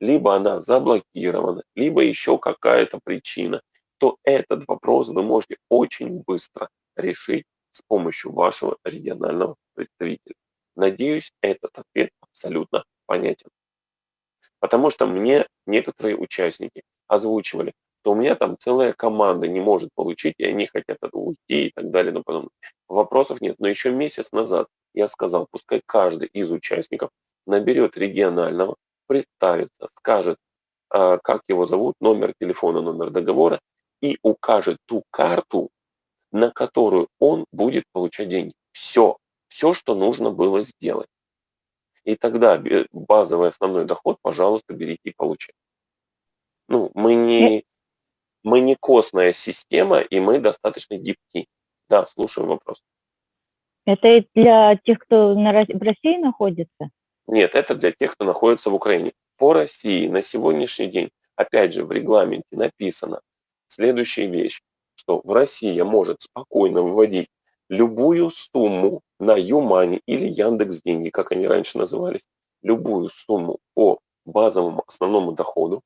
либо она заблокирована, либо еще какая-то причина, то этот вопрос вы можете очень быстро решить с помощью вашего регионального представителя. Надеюсь, этот ответ абсолютно понятен. Потому что мне некоторые участники озвучивали, что у меня там целая команда не может получить, и они хотят уйти и так далее. Но потом вопросов нет. Но еще месяц назад я сказал, пускай каждый из участников наберет регионального, представится, скажет, а, как его зовут, номер телефона, номер договора, и укажет ту карту, на которую он будет получать деньги. Все, все, что нужно было сделать. И тогда базовый основной доход, пожалуйста, берите и получайте. Ну, мы не, мы не костная система, и мы достаточно гибки. Да, слушаю вопрос. Это для тех, кто на, в России находится? Нет, это для тех, кто находится в Украине. по России на сегодняшний день, опять же, в регламенте написано следующая вещь, что в Россия может спокойно выводить любую сумму на Юмани или Яндекс Деньги, как они раньше назывались, любую сумму по базовому основному доходу,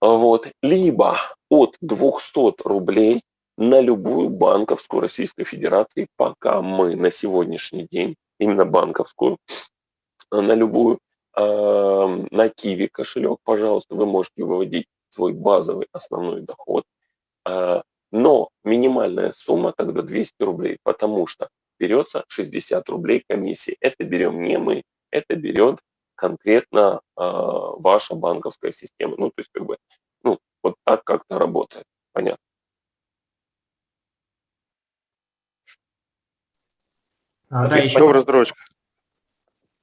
вот, либо от 200 рублей на любую банковскую Российской Федерации, пока мы на сегодняшний день, именно банковскую, на любую, э, на Киви кошелек, пожалуйста, вы можете выводить свой базовый основной доход, э, но минимальная сумма тогда 200 рублей, потому что берется 60 рублей комиссии. Это берем не мы, это берет конкретно э, ваша банковская система. Ну, то есть, как бы, ну, вот так как-то работает. Понятно. А, да, еще Доброе здоровечко.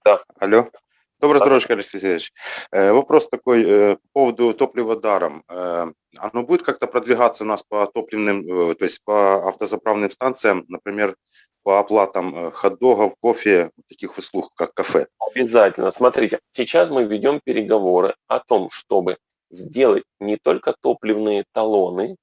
Да. Алло. Доброе Да. здоровечко, Алексей Сергеевич. Э, Вопрос такой э, по поводу топлива даром. Э, Оно будет как-то продвигаться у нас по топливным, то есть по автозаправным станциям, например, по оплатам хот-догов, кофе, таких услуг, как кафе? Обязательно. Смотрите, сейчас мы ведем переговоры о том, чтобы сделать не только топливные талоны,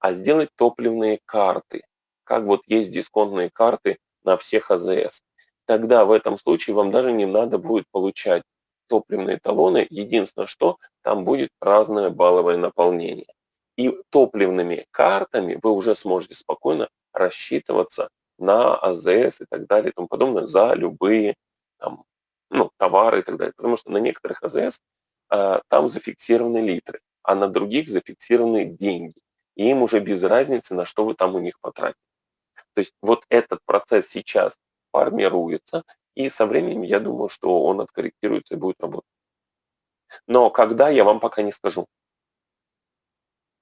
а сделать топливные карты. Как вот есть дисконтные карты на всех АЗС. Тогда в этом случае вам даже не надо будет получать топливные талоны. Единственное, что там будет разное балловое наполнение. И топливными картами вы уже сможете спокойно рассчитываться на АЗС и так далее и тому подобное за любые там, ну, товары и так далее. Потому что на некоторых АЗС а, там зафиксированы литры, а на других зафиксированы деньги. И им уже без разницы, на что вы там у них потратите. То есть вот этот процесс сейчас формируется, и со временем я думаю, что он откорректируется и будет работать. Но когда, я вам пока не скажу.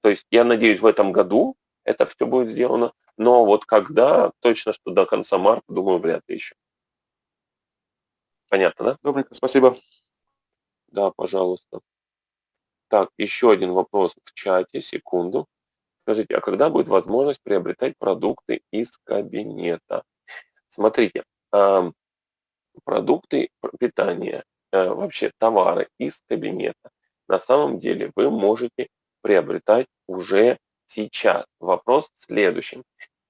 То есть я надеюсь, в этом году это все будет сделано, но вот когда, точно, что до конца марта, думаю, вряд ли еще. Понятно, да? Добренько, спасибо. Да, пожалуйста. Так, еще один вопрос в чате, секунду. Скажите, а когда будет возможность приобретать продукты из кабинета? Смотрите, продукты питания, э, вообще товары из кабинета, на самом деле вы можете приобретать уже сейчас. Вопрос в следующем.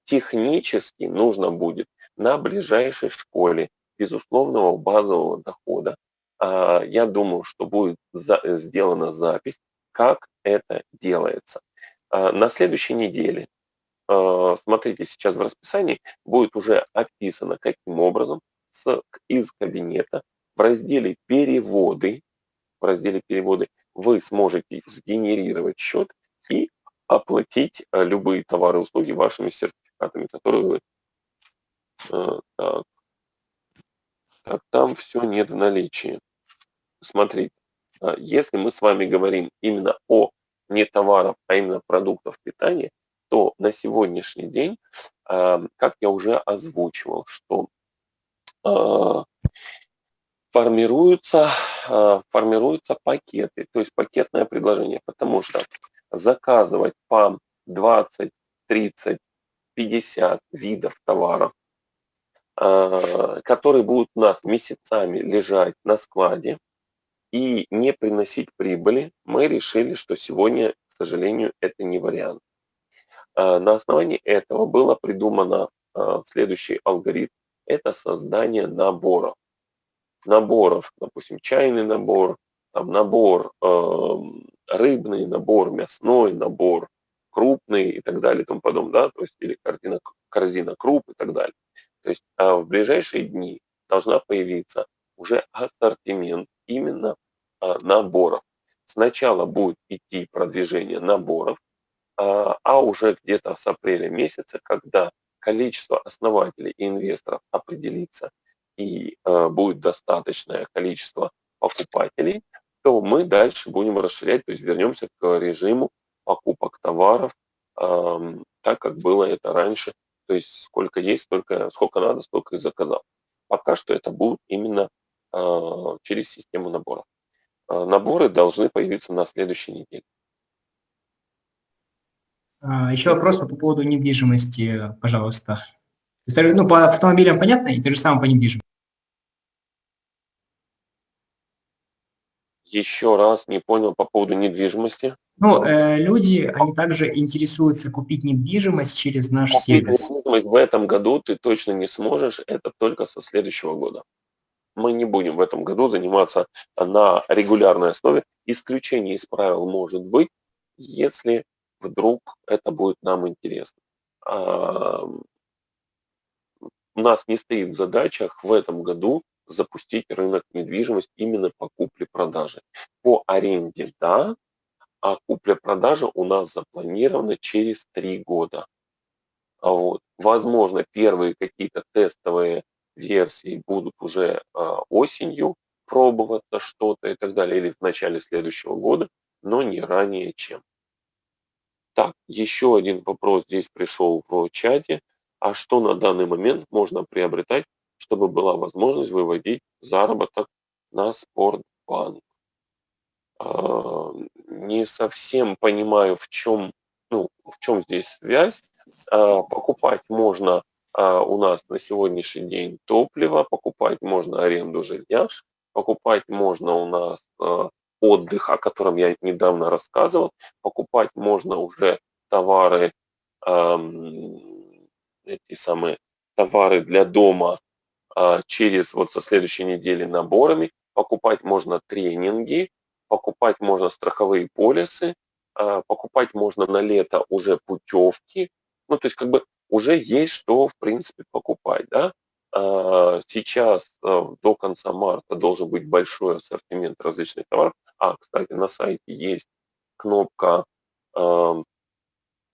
Технически нужно будет на ближайшей школе безусловного базового дохода, а, я думаю, что будет за- сделана запись, как это делается. А, На следующей неделе, смотрите, сейчас в расписании будет уже описано, каким образом с, из кабинета в разделе «Переводы», в разделе «Переводы» вы сможете сгенерировать счет и оплатить а, любые товары и услуги вашими сертификатами, которые вы... а, Так, так там все нет в наличии. Смотрите, если мы с вами говорим именно о не товаров, а именно продуктов питания, то на сегодняшний день, а, как я уже озвучивал, что а, формируются, а, формируются пакеты, то есть пакетное предложение, потому что заказывать по 20, 30, 50 видов товаров, а, которые будут у нас месяцами лежать на складе и не приносить прибыли, мы решили, что сегодня, к сожалению, это не вариант. А, На основании этого было придумано а, следующий алгоритм. Это создание наборов. Наборов, допустим, чайный набор, там набор эм, рыбный, набор мясной, набор крупный и так далее и тому подобное, да, то есть или корзина, корзина круп и так далее. То есть а в ближайшие дни должна появиться уже ассортимент именно а, наборов. Сначала будет идти продвижение наборов, а, а уже где-то с апреля месяца, когда количество основателей и инвесторов определится и а, будет достаточное количество покупателей, то мы дальше будем расширять, то есть вернемся к режиму покупок товаров, так как было это раньше, то есть сколько есть, столько, сколько надо, столько и заказал. Пока что это будет именно а, через систему наборов. Наборы должны появиться на следующей неделе. А, Еще вопрос по поводу недвижимости, пожалуйста. Ну, по автомобилям понятно, и то же самое по недвижимости. Еще раз не понял по поводу недвижимости. Ну, э, люди, они также интересуются купить недвижимость через наш Купить сервис. недвижимость в этом году ты точно не сможешь, это только со следующего года. Мы не будем в этом году заниматься на регулярной основе. Исключение из правил может быть, если вдруг это будет нам интересно. У нас не стоит в задачах в этом году запустить рынок недвижимости именно по купле-продаже. По аренде – да, а купля-продажа у нас запланирована через три года. Вот, возможно, первые какие-то тестовые версии будут уже а, осенью пробоваться что-то и так далее, или в начале следующего года, но не ранее чем. Так, еще один вопрос здесь пришел в чате. А что на данный момент можно приобретать, чтобы была возможность выводить заработок на спортбанк? А, не совсем понимаю, в чем, ну, в чем здесь связь. А, покупать можно а, у нас на сегодняшний день топливо, покупать можно аренду жилья, покупать можно у нас отдых, о котором я недавно рассказывал, покупать можно уже товары, эти самые товары для дома через вот со следующей недели наборами, покупать можно тренинги, покупать можно страховые полисы, а, покупать можно на лето уже путевки. Ну, то есть как бы уже есть что, в принципе, покупать, да. А, сейчас а, до конца марта должен быть большой ассортимент различных товаров. А, кстати, на сайте есть кнопка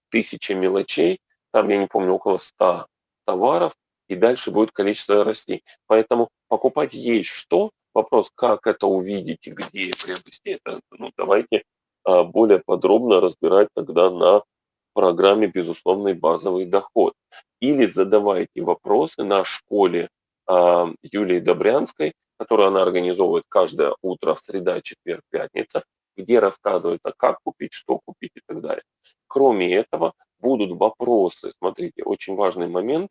«Тысяча мелочей». Там, я не помню, около 100 товаров, и дальше будет количество расти. Поэтому покупать есть что, Вопрос, как это увидеть и где приобрести, это ну, давайте а, более подробно разбирать тогда на программе «Безусловный базовый доход». Или задавайте вопросы на школе а, Юлии Добрянской, которую она организовывает каждое утро, в среда, четверг, пятница, где рассказывается, как купить, что купить и так далее. Кроме этого, будут вопросы. Смотрите, очень важный момент.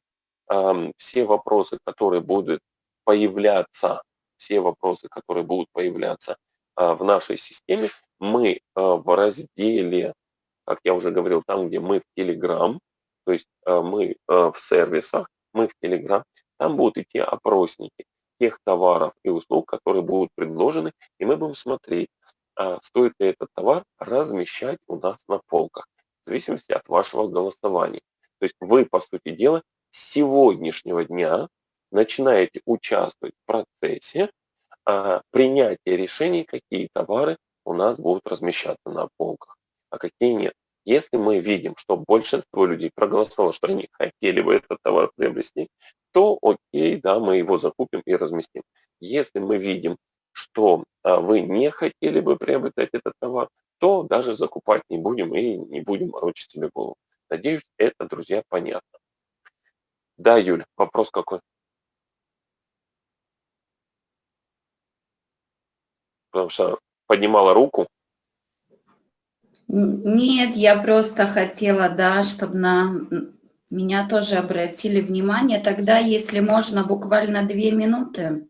Все вопросы, которые будут появляться все вопросы, которые будут появляться а, в нашей системе, мы а, в разделе, как я уже говорил, там, где мы в Telegram, то есть а, мы в сервисах, мы в Telegram, там будут идти опросники тех товаров и услуг, которые будут предложены, и мы будем смотреть, стоит ли этот товар размещать у нас на полках, в зависимости от вашего голосования. То есть вы, по сути дела, с сегодняшнего дня начинаете участвовать в процессе а, принятия решений, какие товары у нас будут размещаться на полках, а какие нет. Если мы видим, что большинство людей проголосовало, что они хотели бы этот товар приобрести, то окей, да, мы его закупим и разместим. Если мы видим, что а, вы не хотели бы приобретать этот товар, то даже закупать не будем и не будем морочить себе голову. Надеюсь, это, друзья, понятно. Да, Юль, вопрос какой? потому что поднимала руку. Нет, я просто хотела, да, чтобы на меня тоже обратили внимание. Тогда, если можно, буквально две минуты,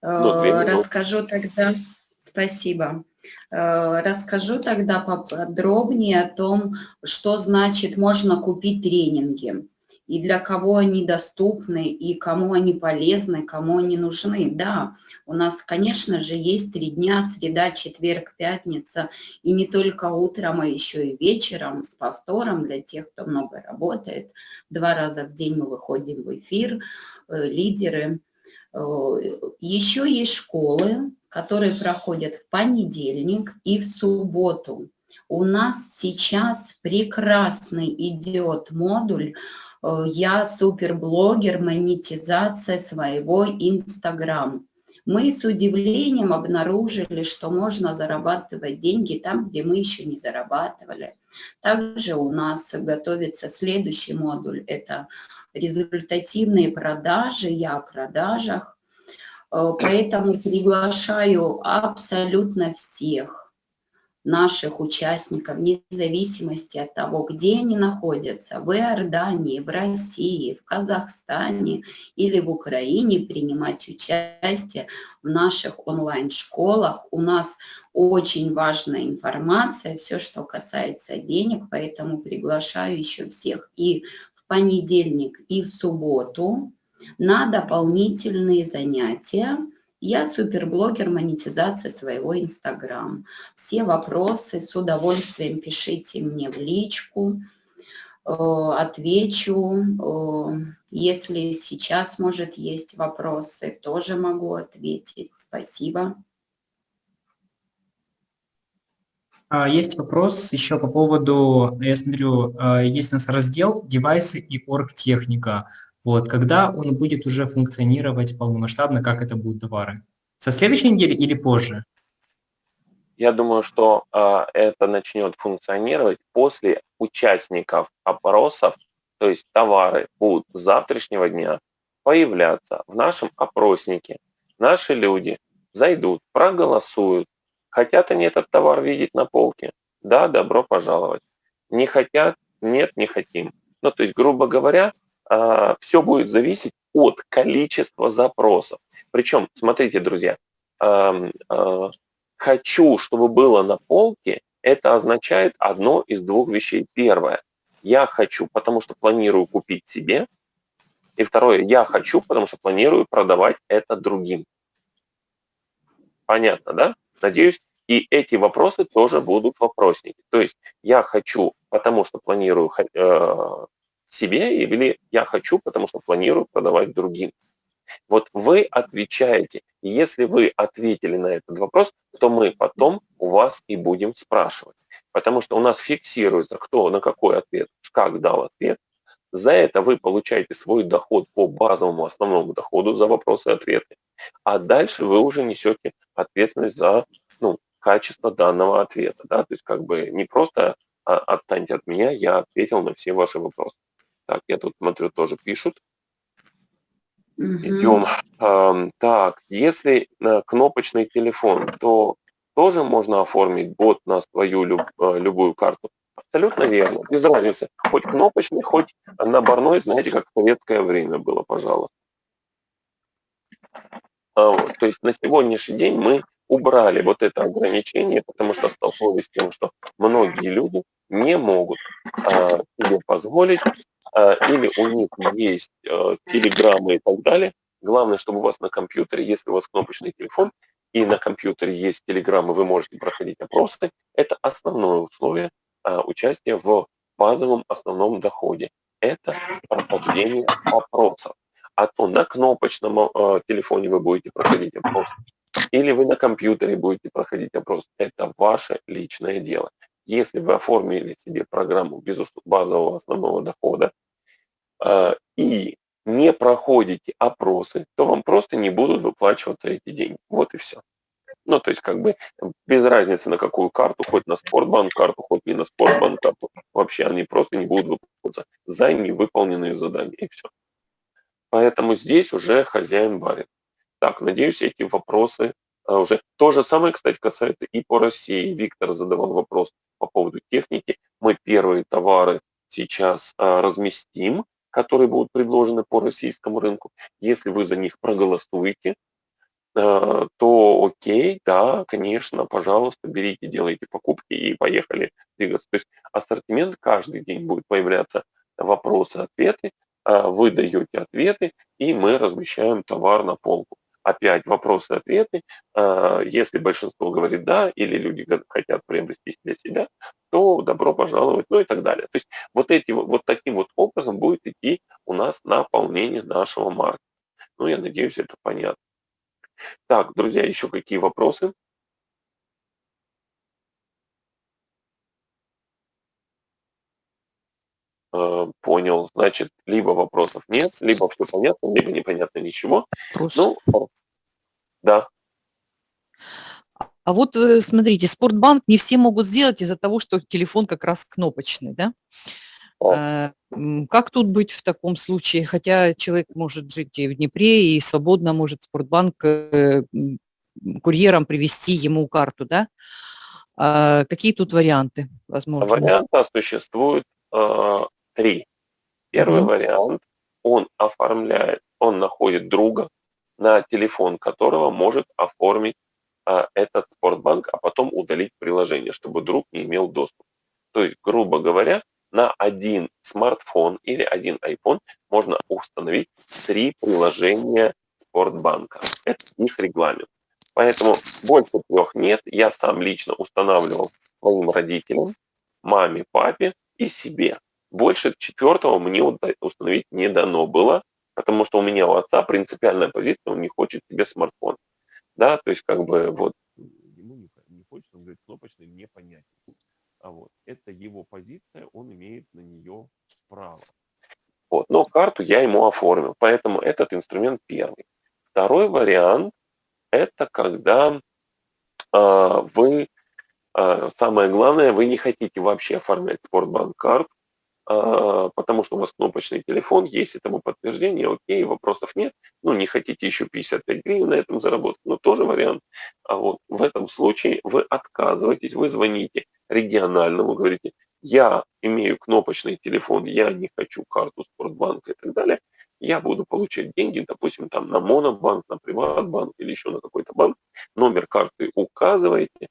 Ну, две э, минуты. расскажу тогда, спасибо, Э, расскажу тогда поподробнее о том, что значит можно купить тренинги и для кого они доступны, и кому они полезны, кому они нужны. Да, у нас, конечно же, есть три дня, среда, четверг, пятница, и не только утром, а еще и вечером с повтором для тех, кто много работает. Два раза в день мы выходим в эфир, э, лидеры. Э, еще есть школы, которые проходят в понедельник и в субботу. У нас сейчас прекрасный идет модуль Э, я суперблогер, монетизация своего Инстаграм. Мы с удивлением обнаружили, что можно зарабатывать деньги там, где мы еще не зарабатывали. Также у нас готовится следующий модуль, это результативные продажи, я о продажах. Э, поэтому приглашаю абсолютно всех наших участников, вне зависимости от того, где они находятся, в Иордании, в России, в Казахстане или в Украине, принимать участие в наших онлайн-школах. У нас очень важная информация, все, что касается денег, поэтому приглашаю еще всех и в понедельник, и в субботу на дополнительные занятия я суперблогер монетизации своего Инстаграм. Все вопросы с удовольствием пишите мне в личку, э, отвечу. Э, если сейчас, может, есть вопросы, тоже могу ответить. Спасибо. А, есть вопрос еще по поводу, я смотрю, э, есть у нас раздел «Девайсы и оргтехника». Вот, когда он будет уже функционировать полномасштабно, как это будут товары? Со следующей недели или позже? Я думаю, что э, это начнет функционировать после участников опросов, то есть товары будут с завтрашнего дня появляться в нашем опроснике. Наши люди зайдут, проголосуют, хотят они этот товар видеть на полке, да, добро пожаловать. Не хотят, нет, не хотим. Ну, то есть, грубо говоря, все будет зависеть от количества запросов. Причем, смотрите, друзья, а, хочу, чтобы было на полке, это означает одно из двух вещей. Первое, я хочу, потому что планирую купить себе. И второе, я хочу, потому что планирую продавать это другим. Понятно, да? Надеюсь, и эти вопросы тоже будут вопросники. То есть я хочу, потому что планирую э, себе или я хочу, потому что планирую продавать другим. Вот вы отвечаете. Если вы ответили на этот вопрос, то мы потом у вас и будем спрашивать. Потому что у нас фиксируется, кто на какой ответ, как дал ответ. За это вы получаете свой доход по базовому основному доходу за вопросы-ответы. А дальше вы уже несете ответственность за ну, качество данного ответа. Да? То есть как бы не просто а, отстаньте от меня, я ответил на все ваши вопросы. Так, я тут смотрю, тоже пишут. Угу. Идем. Так, если э, кнопочный телефон, то тоже можно оформить бот на свою люб, э, любую карту. Абсолютно верно, без разницы. Хоть кнопочный, хоть наборной, знаете, как в советское время было, пожалуйста. А то есть на сегодняшний день мы убрали вот это ограничение, потому что столкнулись с тем, что многие люди не могут а, себе позволить, а, или у них есть а, телеграммы и так далее. Главное, чтобы у вас на компьютере, если у вас кнопочный телефон, и на компьютере есть телеграммы, вы можете проходить опросы. Это основное условие а, участия в базовом основном доходе. Это прохождение опросов. А то на кнопочном а, телефоне вы будете проходить опрос, или вы на компьютере будете проходить опрос. Это ваше личное дело. Если вы оформили себе программу без базового основного дохода э, и не проходите опросы, то вам просто не будут выплачиваться эти деньги. Вот и все. Ну, то есть, как бы, без разницы на какую карту, хоть на спортбанк карту, хоть не на спортбанк карту, вообще они просто не будут выплачиваться за невыполненные задания, и все. Поэтому здесь уже хозяин барин. Так, надеюсь, эти вопросы а, уже. То же самое, кстати, касается и по России. Виктор задавал вопрос по поводу техники. Мы первые товары сейчас а, разместим, которые будут предложены по российскому рынку. Если вы за них проголосуете, а, то окей, да, конечно, пожалуйста, берите, делайте покупки и поехали двигаться. То есть ассортимент каждый день будет появляться вопросы, ответы, вы даете ответы, и мы размещаем товар на полку опять вопросы-ответы. А, если большинство говорит «да» или люди хотят приобрести для себя, то добро пожаловать, ну и так далее. То есть вот, эти, вот таким вот образом будет идти у нас наполнение нашего маркета. Ну, я надеюсь, это понятно. Так, друзья, еще какие вопросы? Понял, значит, либо вопросов нет, либо все понятно, либо непонятно ничего. Вопрос. Ну, да. А вот э, смотрите, Спортбанк не все могут сделать из-за того, что телефон как раз кнопочный, да? А, как тут быть в таком случае? Хотя человек может жить и в Днепре, и свободно может Спортбанк э, курьером привести ему карту, да? А какие тут варианты возможны? Варианта существует э, три. Первый Мгм. вариант, он оформляет, он находит друга, на телефон которого может оформить а, этот спортбанк, а потом удалить приложение, чтобы друг не имел доступ. То есть, грубо говоря, на один смартфон или один iPhone можно установить три приложения спортбанка. Это их регламент. Поэтому больше трех нет. Я сам лично устанавливал своим родителям, маме, папе и себе. Больше четвертого мне установить не дано было, потому что у меня у отца принципиальная позиция, он не хочет себе смартфон. Да, то есть как бы вот ему не, не хочется, он говорит, кнопочный непонятен. А вот это его позиция, он имеет на нее право. Вот, но карту я ему оформил, поэтому этот инструмент первый. Второй вариант – это когда а, вы, а, самое главное, вы не хотите вообще оформлять спортбанк карту, потому что у вас кнопочный телефон, есть этому подтверждение, окей, вопросов нет. Ну, не хотите еще 55 гривен на этом заработать, но тоже вариант. А вот в этом случае вы отказываетесь, вы звоните региональному, говорите, я имею кнопочный телефон, я не хочу карту Спортбанка и так далее, я буду получать деньги, допустим, там на Монобанк, на Приватбанк или еще на какой-то банк, номер карты указываете,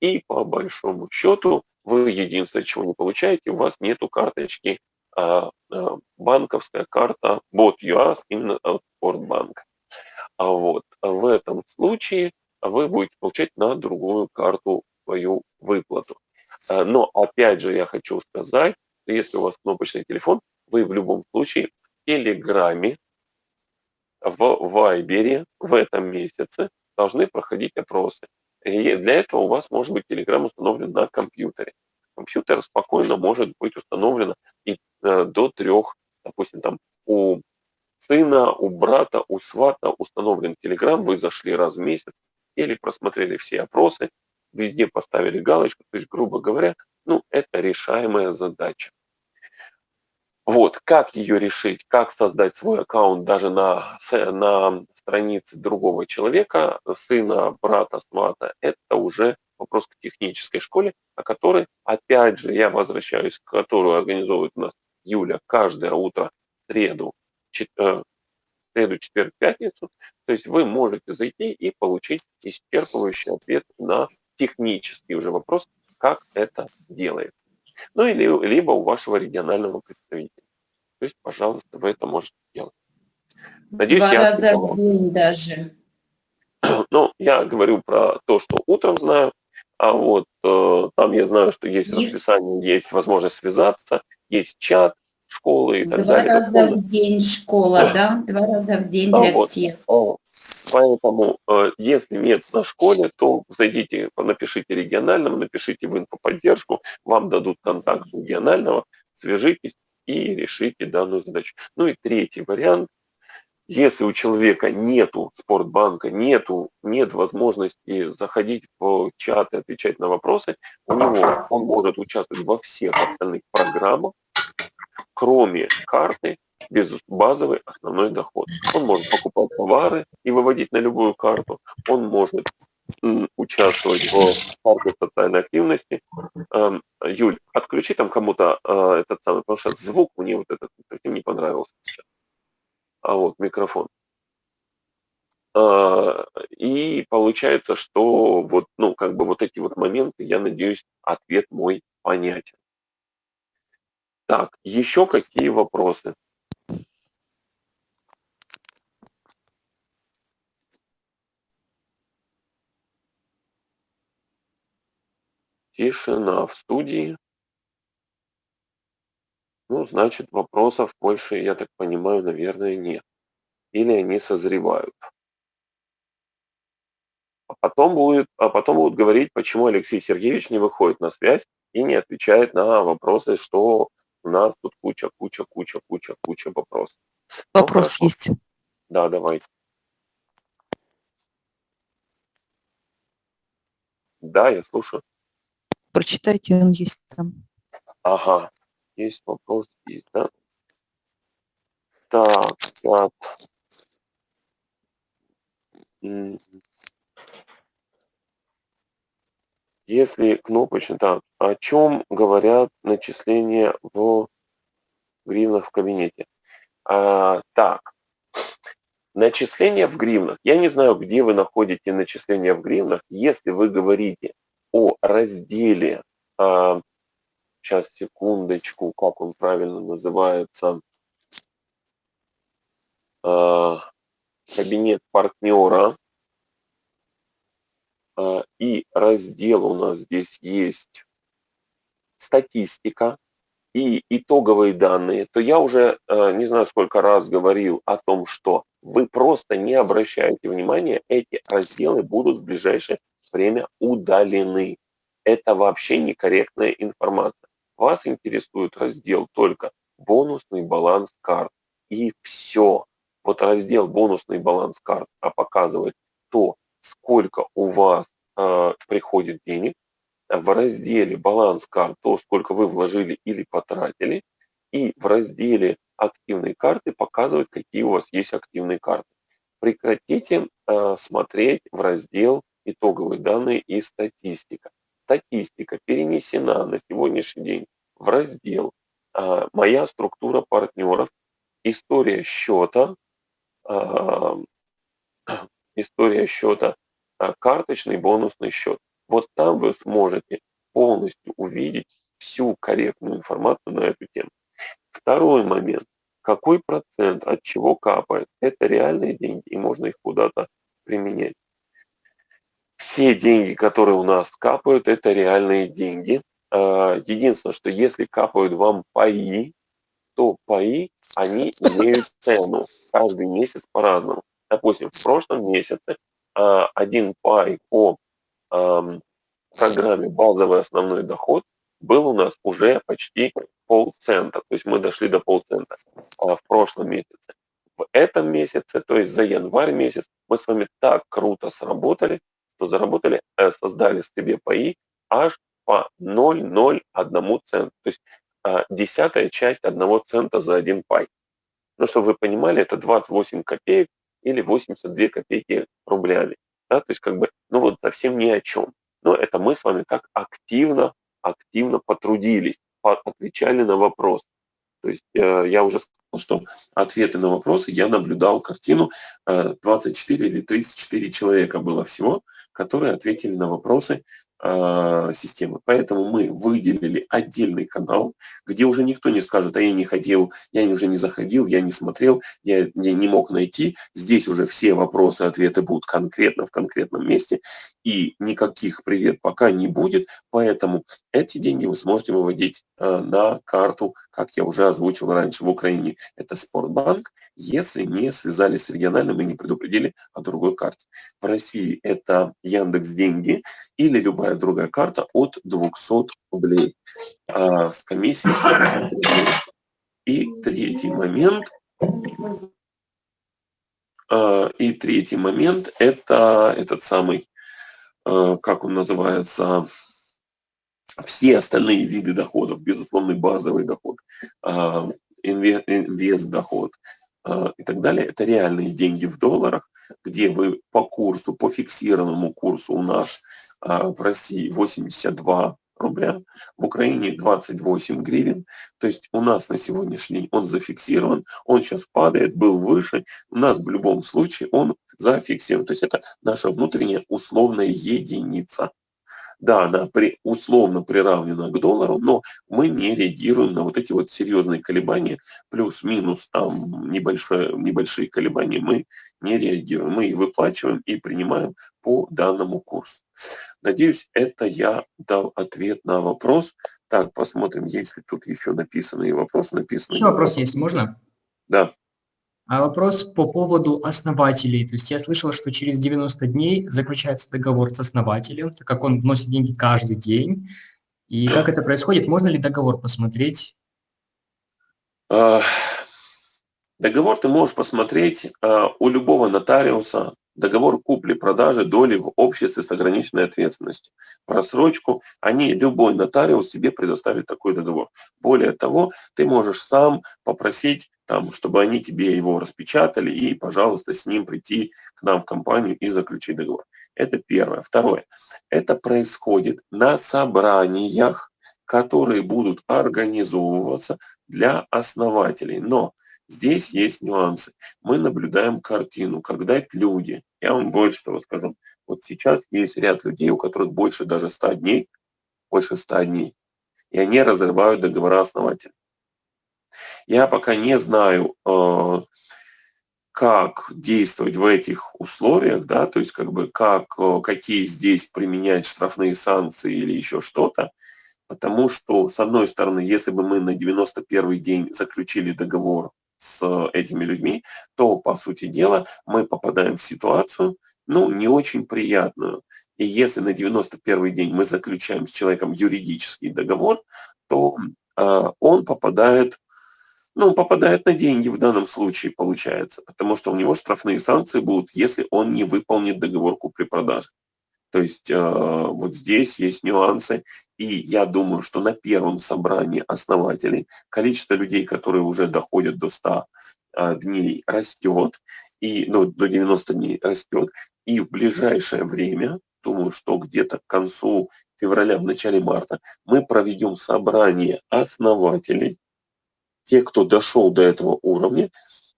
и по большому счету вы единственное, чего не получаете, у вас нету карточки, а, а, банковская карта BotUAS именно от Спортбанка. А вот в этом случае вы будете получать на другую карту свою выплату. А, Но опять же я хочу сказать, что если у вас кнопочный телефон, вы в любом случае в Телеграме, в Вайбере в этом месяце должны проходить опросы. И для этого у вас может быть Telegram установлен на компьютере. Компьютер спокойно может быть установлен и э, до трех, допустим, там у сына, у брата, у свата установлен Telegram, вы зашли раз в месяц, или просмотрели все опросы, везде поставили галочку, то есть, грубо говоря, ну, это решаемая задача. Вот, как ее решить, как создать свой аккаунт даже на, на странице другого человека, сына, брата, свата, это уже вопрос к технической школе, о которой, опять же, я возвращаюсь, которую организовывает у нас Юля каждое утро среду, чет, э, среду, четверг, пятницу. То есть вы можете зайти и получить исчерпывающий ответ на технический уже вопрос, как это делается. Ну или либо у вашего регионального представителя. То есть, пожалуйста, вы это можете. Надеюсь, Два я раза в день даже. Ну, я говорю про то, что утром знаю, а вот э, там я знаю, что есть и... расписание, есть возможность связаться, есть чат школы и так Два далее. Два раза в день школа, да? Два раза в день для вот. всех. Поэтому, э, если нет на школе, то зайдите, напишите региональному, напишите в инфоподдержку, вам дадут контакт регионального, свяжитесь и решите данную задачу. Ну и третий вариант. Если у человека нету спортбанка, нету, нет возможности заходить в чат и отвечать на вопросы, у него он может участвовать во всех остальных программах, кроме карты, без базовый основной доход. Он может покупать товары и выводить на любую карту. Он может участвовать в парке социальной активности. Юль, отключи там кому-то э, этот самый, потому что звук мне вот этот совсем не понравился сейчас. А вот микрофон. А, и получается, что вот, ну, как бы вот эти вот моменты, я надеюсь, ответ мой понятен. Так, еще какие вопросы? Тишина в студии. Ну, значит, вопросов больше, я так понимаю, наверное, нет. Или они созревают. А потом, будет, а потом будут говорить, почему Алексей Сергеевич не выходит на связь и не отвечает на вопросы, что у нас тут куча, куча, куча, куча, куча вопросов. Вопрос ну, есть. Да, давайте. Да, я слушаю. Прочитайте, он есть там. Ага, есть вопрос, есть, да? Так, так. Если кнопочно, так, о чем говорят начисления в гривнах в кабинете? А, так, начисления в гривнах. Я не знаю, где вы находите начисления в гривнах. Если вы говорите о разделе, а, сейчас секундочку, как он правильно называется, а, кабинет партнера, а, и раздел у нас здесь есть статистика и итоговые данные, то я уже а, не знаю сколько раз говорил о том, что вы просто не обращаете внимания, эти разделы будут в ближайшее время удалены. Это вообще некорректная информация. Вас интересует раздел только бонусный баланс карт. И все. Вот раздел бонусный баланс карт а показывает то, сколько у вас э, приходит денег, в разделе баланс карт то, сколько вы вложили или потратили, и в разделе активные карты показывает, какие у вас есть активные карты. Прекратите э, смотреть в раздел итоговые данные и статистика. Статистика перенесена на сегодняшний день в раздел э, «Моя структура партнеров», «История счета», э, «История счета», карточный бонусный счет. Вот там вы сможете полностью увидеть всю корректную информацию на эту тему. Второй момент. Какой процент от чего капает? Это реальные деньги, и можно их куда-то применять. Все деньги, которые у нас капают, это реальные деньги. А, единственное, что если капают вам паи, то паи, они имеют цену каждый месяц по-разному. Допустим, в прошлом месяце а, один пай по программе «Базовый основной доход» был у нас уже почти полцента, то есть мы дошли до полцента а в прошлом месяце. В этом месяце, то есть за январь месяц, мы с вами так круто сработали, что заработали, э, создали себе паи аж по 0,01 цент, то есть а, десятая часть одного цента за один пай. Ну, чтобы вы понимали, это 28 копеек или 82 копейки рублями. Да? То есть как бы, ну вот совсем ни о чем. Но это мы с вами так активно, активно потрудились, отвечали на вопрос. То есть э, я уже что ответы на вопросы, я наблюдал картину, э, 24 или 34 человека было всего, которые ответили на вопросы. э, системы. Поэтому мы выделили отдельный канал, где уже никто не скажет, а я не хотел, я уже не заходил, я не смотрел, я, я не мог найти. Здесь уже все вопросы, ответы будут конкретно в конкретном месте, и никаких привет пока не будет, поэтому эти деньги вы сможете выводить э, на карту, как я уже озвучил раньше, в Украине это Спортбанк, если не связались с региональным и не предупредили о другой карте. В России это Яндекс Деньги или любая любая другая карта от 200 рублей. А с комиссией 60 рублей. И третий момент, а, и третий момент это этот самый, а, как он называется, все остальные виды доходов, безусловный базовый доход, а, инвест-доход, и так далее, это реальные деньги в долларах, где вы по курсу, по фиксированному курсу у нас в России 82 рубля, в Украине 28 гривен. То есть у нас на сегодняшний день он зафиксирован, он сейчас падает, был выше, у нас в любом случае он зафиксирован. То есть это наша внутренняя условная единица. Да, она при, условно приравнена к доллару, но мы не реагируем на вот эти вот серьезные колебания, плюс-минус там небольшое, небольшие колебания, мы не реагируем. Мы их выплачиваем и принимаем по данному курсу. Надеюсь, это я дал ответ на вопрос. Так, посмотрим, есть ли тут еще написанный вопрос. Написанный еще вопрос есть, можно? Да. А вопрос по поводу основателей. То есть я слышал, что через 90 дней заключается договор с основателем, так как он вносит деньги каждый день. И как это происходит? Можно ли договор посмотреть? А, договор ты можешь посмотреть а, у любого нотариуса, договор купли-продажи доли в обществе с ограниченной ответственностью. Просрочку, они, любой нотариус тебе предоставит такой договор. Более того, ты можешь сам попросить там, чтобы они тебе его распечатали и, пожалуйста, с ним прийти к нам в компанию и заключить договор. Это первое. Второе. Это происходит на собраниях, которые будут организовываться для основателей. Но здесь есть нюансы. Мы наблюдаем картину, когда люди, я вам больше того скажу, вот сейчас есть ряд людей, у которых больше даже 100 дней, больше 100 дней, и они разрывают договора основателя. Я пока не знаю, э, как действовать в этих условиях, да, то есть как бы как, э, какие здесь применять штрафные санкции или еще что-то, потому что, с одной стороны, если бы мы на 91 день заключили договор с этими людьми, то, по сути дела, мы попадаем в ситуацию, ну, не очень приятную. И если на 91 день мы заключаем с человеком юридический договор, то э, он попадает ну, попадает на деньги в данном случае, получается, потому что у него штрафные санкции будут, если он не выполнит договор купли-продажи. То есть э, вот здесь есть нюансы, и я думаю, что на первом собрании основателей количество людей, которые уже доходят до 100 э, дней, растет, и ну, до 90 дней растет, и в ближайшее время, думаю, что где-то к концу февраля, в начале марта, мы проведем собрание основателей, те, кто дошел до этого уровня,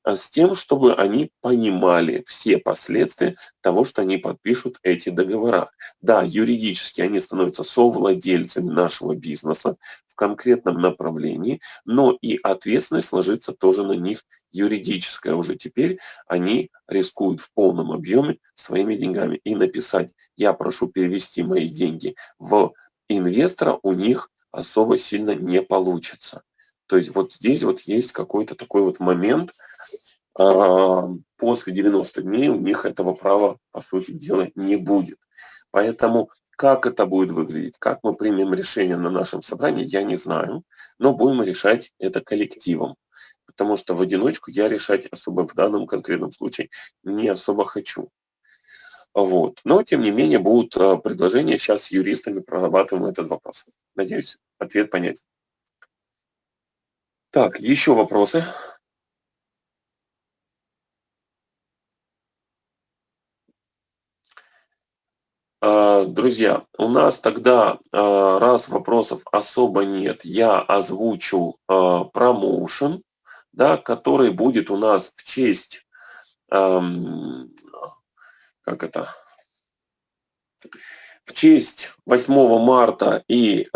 а с тем, чтобы они понимали все последствия того, что они подпишут эти договора. Да, юридически они становятся совладельцами нашего бизнеса в конкретном направлении, но и ответственность ложится тоже на них юридическая. Уже теперь они рискуют в полном объеме своими деньгами. И написать «я прошу перевести мои деньги в инвестора» у них особо сильно не получится. То есть вот здесь вот есть какой-то такой вот момент, а, после 90 дней у них этого права, по сути дела, не будет. Поэтому как это будет выглядеть, как мы примем решение на нашем собрании, я не знаю, но будем решать это коллективом. Потому что в одиночку я решать особо в данном конкретном случае не особо хочу. Вот. Но, тем не менее, будут а, предложения. Сейчас с юристами прорабатываем этот вопрос. Надеюсь, ответ понятен. Так, еще вопросы? А, друзья, у нас тогда, а, раз вопросов особо нет, я озвучу а, промоушен, да, который будет у нас в честь, как это, в честь 8 марта и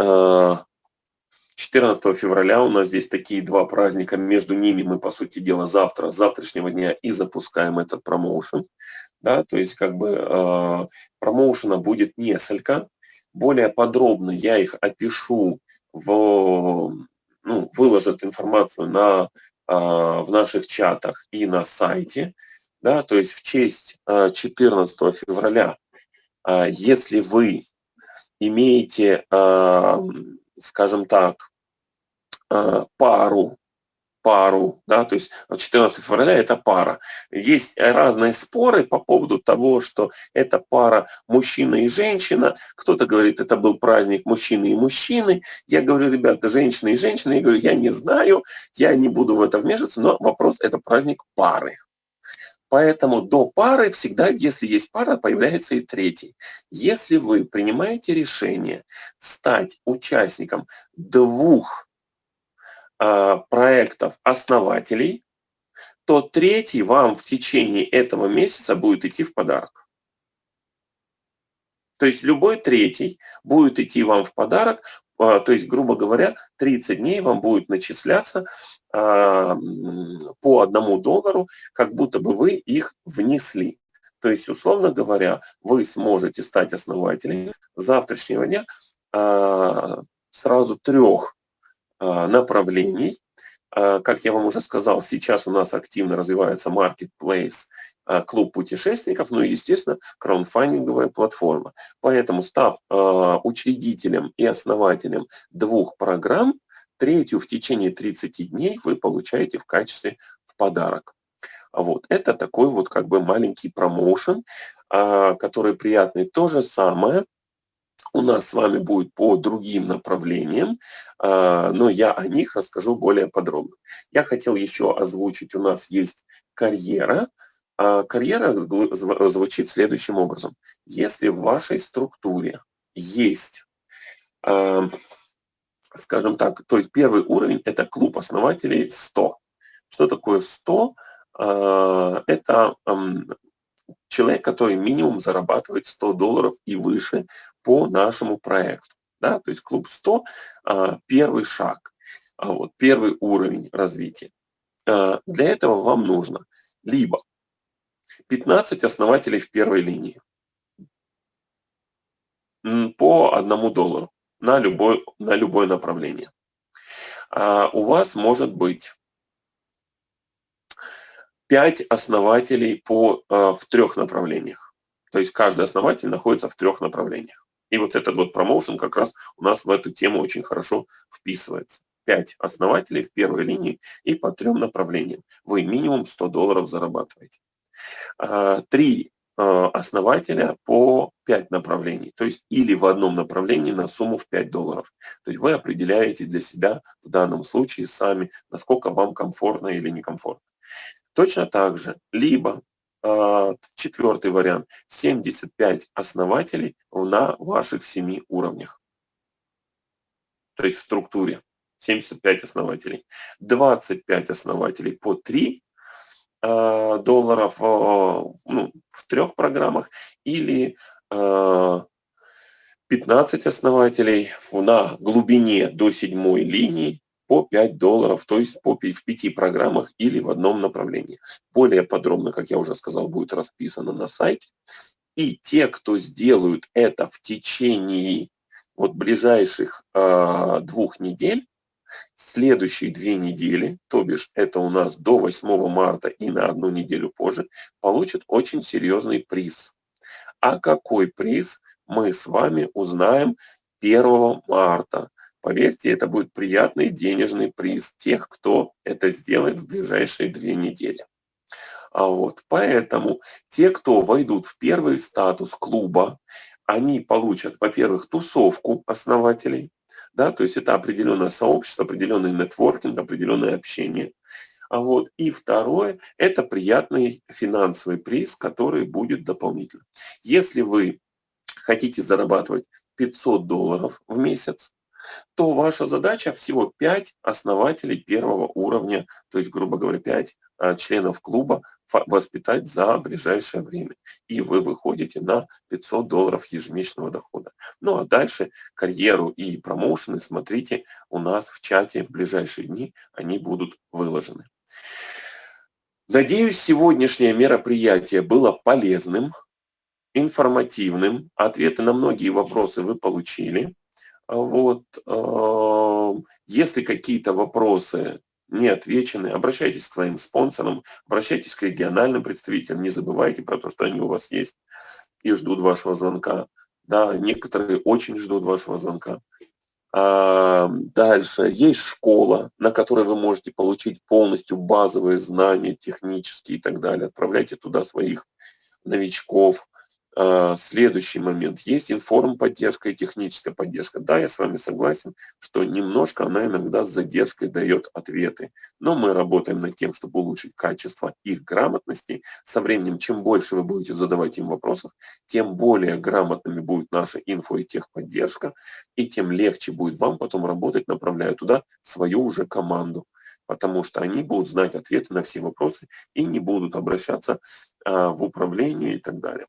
14 февраля у нас здесь такие два праздника, между ними мы, по сути дела, завтра, с завтрашнего дня и запускаем этот промоушен. Да, то есть как бы э, промоушена будет несколько. Более подробно я их опишу, в, ну, выложат информацию на, э, в наших чатах и на сайте. Да, то есть в честь э, 14 февраля, э, если вы имеете э, скажем так, э, пару, пару, да, то есть 14 февраля это пара. Есть разные споры по поводу того, что это пара мужчина и женщина. Кто-то говорит, это был праздник мужчины и мужчины. Я говорю, ребята, женщина и женщина. Я говорю, я не знаю, я не буду в это вмешиваться, но вопрос это праздник пары. Поэтому до пары всегда, если есть пара, появляется и третий. Если вы принимаете решение стать участником двух э, проектов основателей, то третий вам в течение этого месяца будет идти в подарок. То есть любой третий будет идти вам в подарок, а, то есть, грубо говоря, 30 дней вам будет начисляться по одному доллару, как будто бы вы их внесли. То есть, условно говоря, вы сможете стать основателем завтрашнего дня а, сразу трех направлений. Как я вам уже сказал, сейчас у нас активно развивается marketplace Э, клуб путешественников, ну и, естественно, краудфандинговая платформа. Поэтому, став э, учредителем и основателем двух программ, третью в течение 30 дней вы получаете в качестве в подарок. Вот. Это такой вот как бы маленький промоушен, э, который приятный. То же самое у нас с вами будет по другим направлениям, но я о них расскажу более подробно. Я хотел еще озвучить, у нас есть карьера, А карьера звучит следующим образом. Если в вашей структуре есть, скажем так, то есть первый уровень – это клуб основателей 100. Что такое 100? Это человек, который минимум зарабатывает 100 долларов и выше по нашему проекту. Да? То есть клуб 100 – первый шаг, вот, первый уровень развития. Для этого вам нужно либо 15 основателей в первой линии по одному доллару на, любой, на любое направление. А у вас может быть 5 основателей по, а, в трех направлениях. То есть каждый основатель находится в трех направлениях. И вот этот вот промоушен как раз у нас в эту тему очень хорошо вписывается. 5 основателей в первой линии и по трем направлениям. Вы минимум 100 долларов зарабатываете. А, три основателя по 5 направлений, то есть или в одном направлении на сумму в 5 долларов. То есть вы определяете для себя в данном случае сами, насколько вам комфортно или некомфортно. Точно так же, либо а, четвертый вариант, 75 основателей на ваших 7 уровнях. То есть в структуре 75 основателей. 25 основателей по 3 Э, долларов ну, в трех программах или 15 э, основателей на глубине до седьмой линии по 5 долларов, то есть по, в пяти программах или в одном направлении. Более подробно, как я уже сказал, будет расписано на сайте. И те, кто сделают это в течение вот ближайших э, двух недель, Следующие две недели, то бишь это у нас до 8 марта и на одну неделю позже, получат очень серьезный приз. А какой приз мы с вами узнаем 1 марта. Поверьте, это будет приятный денежный приз тех, кто это сделает в ближайшие две недели. А вот, поэтому те, кто войдут в первый статус клуба, они получат, во-первых, тусовку основателей, да, то есть это определенное сообщество, определенный нетворкинг, определенное общение. А вот, и второе, это приятный финансовый приз, который будет дополнительно. Если вы хотите зарабатывать 500 долларов в месяц, то ваша задача всего 5 основателей первого уровня, то есть, грубо говоря, 5 а, членов клуба воспитать за ближайшее время. И вы выходите на 500 долларов ежемесячного дохода. Ну а дальше карьеру и промоушены смотрите у нас в чате в ближайшие дни, они будут выложены. Надеюсь, сегодняшнее мероприятие было полезным, информативным. Ответы на многие вопросы вы получили. Вот, если какие-то вопросы не отвечены, обращайтесь к своим спонсорам, обращайтесь к региональным представителям, не забывайте про то, что они у вас есть и ждут вашего звонка. Да, некоторые очень ждут вашего звонка. А, дальше есть школа, на которой вы можете получить полностью базовые знания технические и так далее. Отправляйте туда своих новичков, следующий момент. Есть информ-поддержка и техническая поддержка. Да, я с вами согласен, что немножко она иногда с задержкой дает ответы. Но мы работаем над тем, чтобы улучшить качество их грамотности. Со временем, чем больше вы будете задавать им вопросов, тем более грамотными будет наша инфо и техподдержка, и тем легче будет вам потом работать, направляя туда свою уже команду потому что они будут знать ответы на все вопросы и не будут обращаться а, в управление и так далее.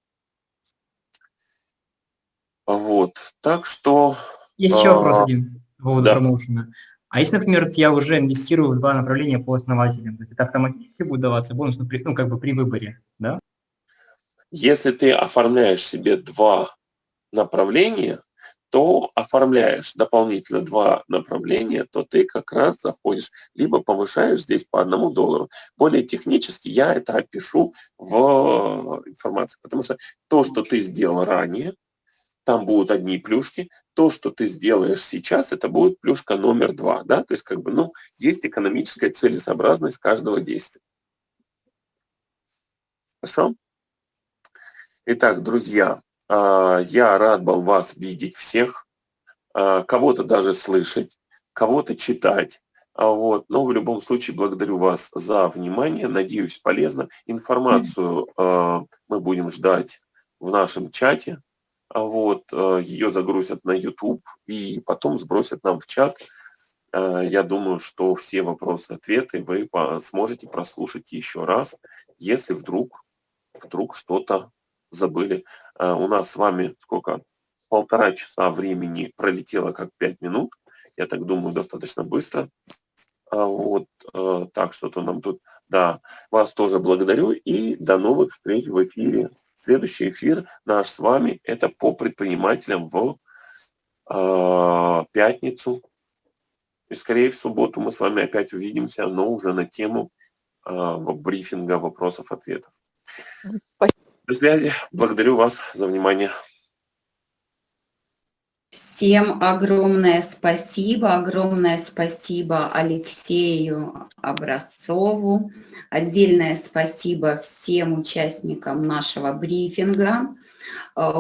Вот, так что... Есть еще вопрос а, один по поводу да. промоушена. А если, например, я уже инвестирую в два направления по основателям, это автоматически будет даваться бонус, ну, при, ну, как бы при выборе, да? Если ты оформляешь себе два направления, то оформляешь дополнительно два направления, то ты как раз заходишь, либо повышаешь здесь по одному доллару. Более технически я это опишу в информации, потому что то, что ты сделал ранее, там будут одни плюшки. То, что ты сделаешь сейчас, это будет плюшка номер два. Да? То есть, как бы, ну, есть экономическая целесообразность каждого действия. Хорошо? Итак, друзья, а, я рад был вас видеть всех, а, кого-то даже слышать, кого-то читать. А вот, но в любом случае благодарю вас за внимание, надеюсь, полезно. Информацию мы будем ждать в нашем чате, вот, э, ее загрузят на YouTube и потом сбросят нам в чат. Э, я думаю, что все вопросы-ответы вы сможете прослушать еще раз, если вдруг, вдруг что-то забыли. Э, у нас с вами сколько? Полтора часа времени пролетело как пять минут. Я так думаю, достаточно быстро. А вот, э, так что-то нам тут, да, вас тоже благодарю и до новых встреч в эфире. Следующий эфир наш с вами, это по предпринимателям в э, пятницу. И скорее в субботу мы с вами опять увидимся, но уже на тему э, брифинга вопросов-ответов. До связи. Благодарю вас за внимание. Всем огромное спасибо, огромное спасибо Алексею Образцову, отдельное спасибо всем участникам нашего брифинга. Э,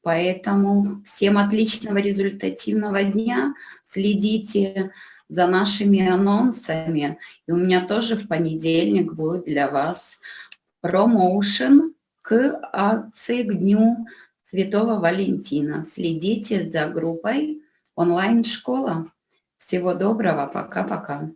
поэтому всем отличного результативного дня, следите за нашими анонсами. И у меня тоже в понедельник будет для вас промоушен к акции, к дню Святого Валентина. Следите за группой онлайн-школа. Всего доброго, пока-пока.